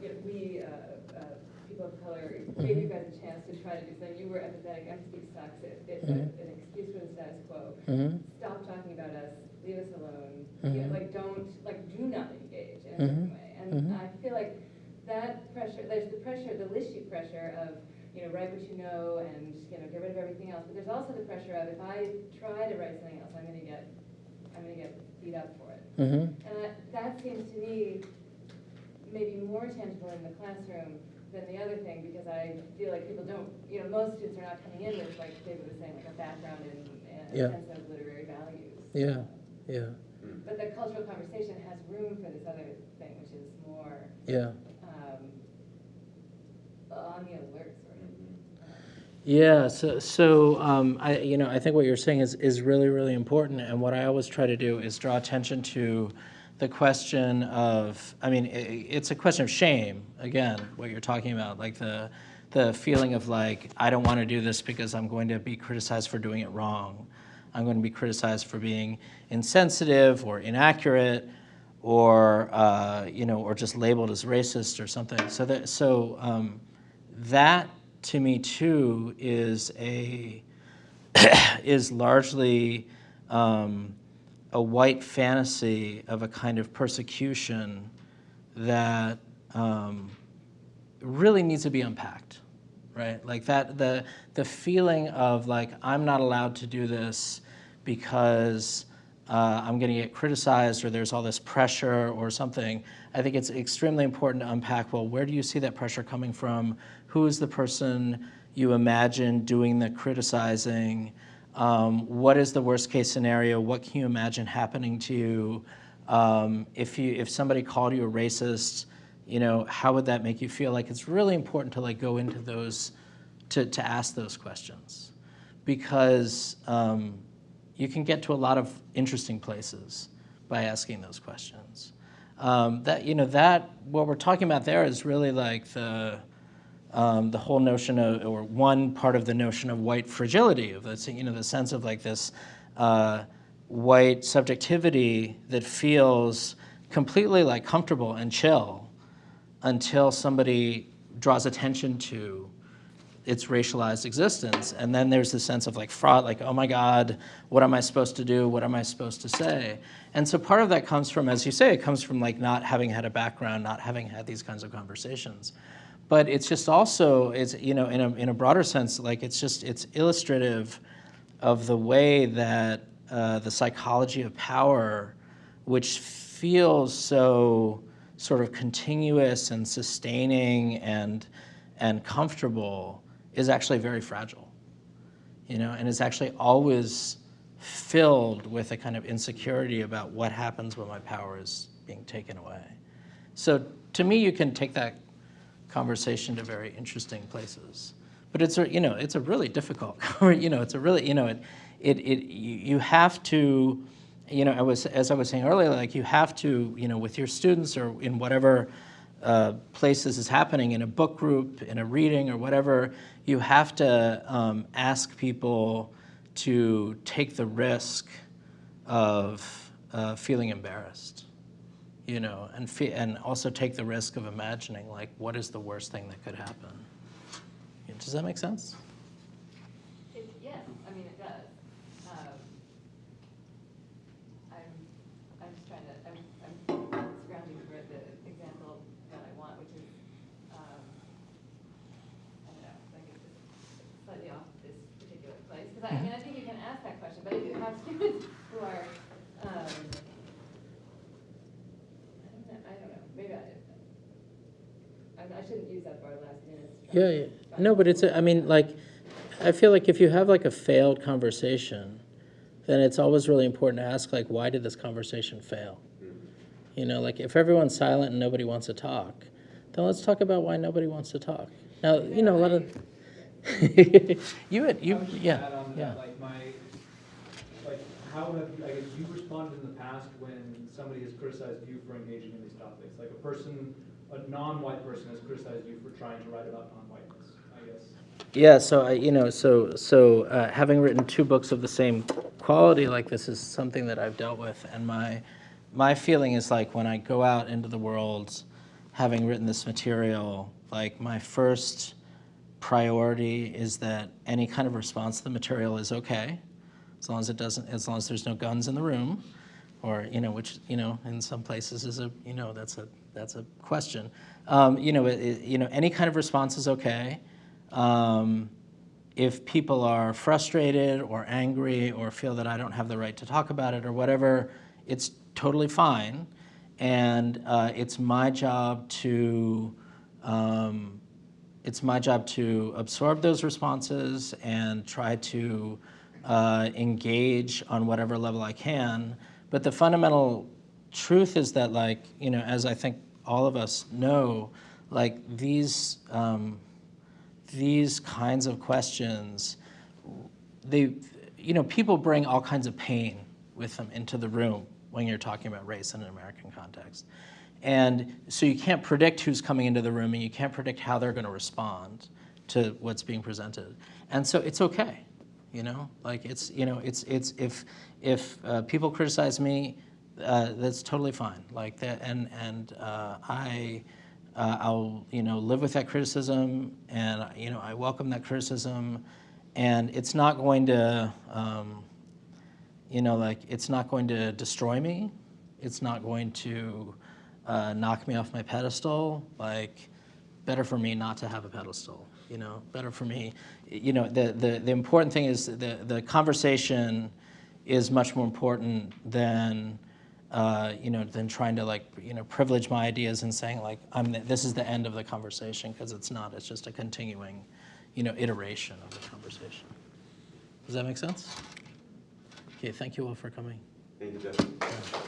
you know, we, uh, uh, people of color, gave you guys a chance to try to do something, you were empathetic, empathy sucks, it, it's a- Mhm. an excuse for the status quo. Mhm. Stop talking about us, leave us alone, you know, like, don't, like, do not engage in a certain way. And. I feel like that pressure, there's the pressure, the Lishi pressure of, you know, write what you know and, you know, get rid of everything else. But there's also the pressure of if I try to write something else, I'm gonna get, I'm gonna get beat up for it. Mhm. And that, that seems to me maybe more tangible in the classroom than the other thing, because I feel like people don't, you know, most students are not coming in with, like David was saying, like a background in, in Yeah. a sense of literary values. Yeah, yeah, But the cultural conversation has room for this other thing, which is more, yeah. um, on the alert, sort of. Yeah, so, so um, I, you know, I think what you're saying is, is really, really important. And what I always try to do is draw attention to the question of, I mean, i it's a question of shame, again, what you're talking about, like the, the feeling of like, I don't want to do this because I'm going to be criticized for doing it wrong. I'm going to be criticized for being insensitive or inaccurate or, uh, you know, or just labeled as racist or something. So that, so um, that to me too is a is largely um, a white fantasy of a kind of persecution that um, really needs to be unpacked, right? Like that the the feeling of like I'm not allowed to do this because uh, I'm going to get criticized or there's all this pressure or something. I think it's extremely important to unpack, well, where do you see that pressure coming from? Who is the person you imagine doing the criticizing? Um, what is the worst case scenario? What can you imagine happening to you? Um, if you if somebody called you a racist, you know, how would that make you feel? Like it's really important to like go into those, to, to ask those questions. Because um, you can get to a lot of interesting places by asking those questions. Um, that you know that what we're talking about there is really like the um, the whole notion of or one part of the notion of white fragility of this you know the sense of like this uh, white subjectivity that feels completely like comfortable and chill until somebody draws attention to its racialized existence. And then there's this sense of like fraud, like, oh my God, what am I supposed to do? What am I supposed to say? And so part of that comes from, as you say, it comes from like not having had a background, not having had these kinds of conversations. But it's just also, it's, you know, in a, in a broader sense, like it's just, it's illustrative of the way that uh, the psychology of power, which feels so sort of continuous and sustaining and and comfortable is actually very fragile, you know, and is actually always filled with a kind of insecurity about what happens when my power is being taken away. So to me, you can take that conversation to very interesting places. But it's a, you know, it's a really difficult, you know, it's a really, you know, it, it, it you have to, you know, I was, as I was saying earlier, like you have to, you know, with your students or in whatever uh, place this is happening, in a book group, in a reading or whatever, you have to um, ask people to take the risk of uh, feeling embarrassed you know, and and also take the risk of imagining like what is the worst thing that could happen. Does that make sense? It, yes, I mean, it does. Um, I'm, I'm just trying to, I'm, I'm scrounging for the example that I want, which is, um, I don't know, like it's just slightly off this particular place. Because I, I mean, I think you can ask that question, but if you have students who are, um, I don't know, I don't know, maybe I, I, I shouldn't use that word last minute. Yeah, yeah. No, but it's a, I mean like I feel like if you have like a failed conversation, then it's always really important to ask like why did this conversation fail? Mm-hmm. You know, like if everyone's silent and nobody wants to talk, then let's talk about why nobody wants to talk. Now, you know, a lot of you had you yeah yeah. that, like my, like, how have you, I guess you've responded in the past when somebody has criticized you for engaging in these topics? Like a person, a non-white person has criticized you for trying to write about non-whiteness, I guess. Yeah, so I, you know, so so uh, having written two books of the same quality like this is something that I've dealt with, and my my feeling is like when I go out into the world, having written this material, like my first priority is that any kind of response to the material is okay, as long as it doesn't, as long as there's no guns in the room, or you know, which you know, in some places is a you know that's a that's a question. Um, you know, it, you know, any kind of response is okay. Um, if people are frustrated or angry or feel that I don't have the right to talk about it or whatever, it's totally fine. And uh, it's my job to um, it's my job to absorb those responses and try to uh, engage on whatever level I can. But the fundamental truth is that, like, you know, as I think all of us know, like these um, these kinds of questions, they, you know, people bring all kinds of pain with them into the room when you're talking about race in an American context. And so you can't predict who's coming into the room and you can't predict how they're going to respond to what's being presented. And so it's okay, you know, like it's, you know, it's, it's, if, if uh, people criticize me, uh, that's totally fine. Like that, and, and uh, I, uh, I'll, you know, live with that criticism and, you know, I welcome that criticism and it's not going to, um, you know, like it's not going to destroy me. It's not going to uh, knock me off my pedestal. Like, better for me not to have a pedestal. You know, better for me. You know, the the the important thing is the the conversation is much more important than. Uh, you know, than trying to like, you know, privilege my ideas and saying like, I'm the, this is the end of the conversation because it's not. It's just a continuing, you know, iteration of the conversation. Does that make sense? Okay, thank you all for coming. Thank you, Jess.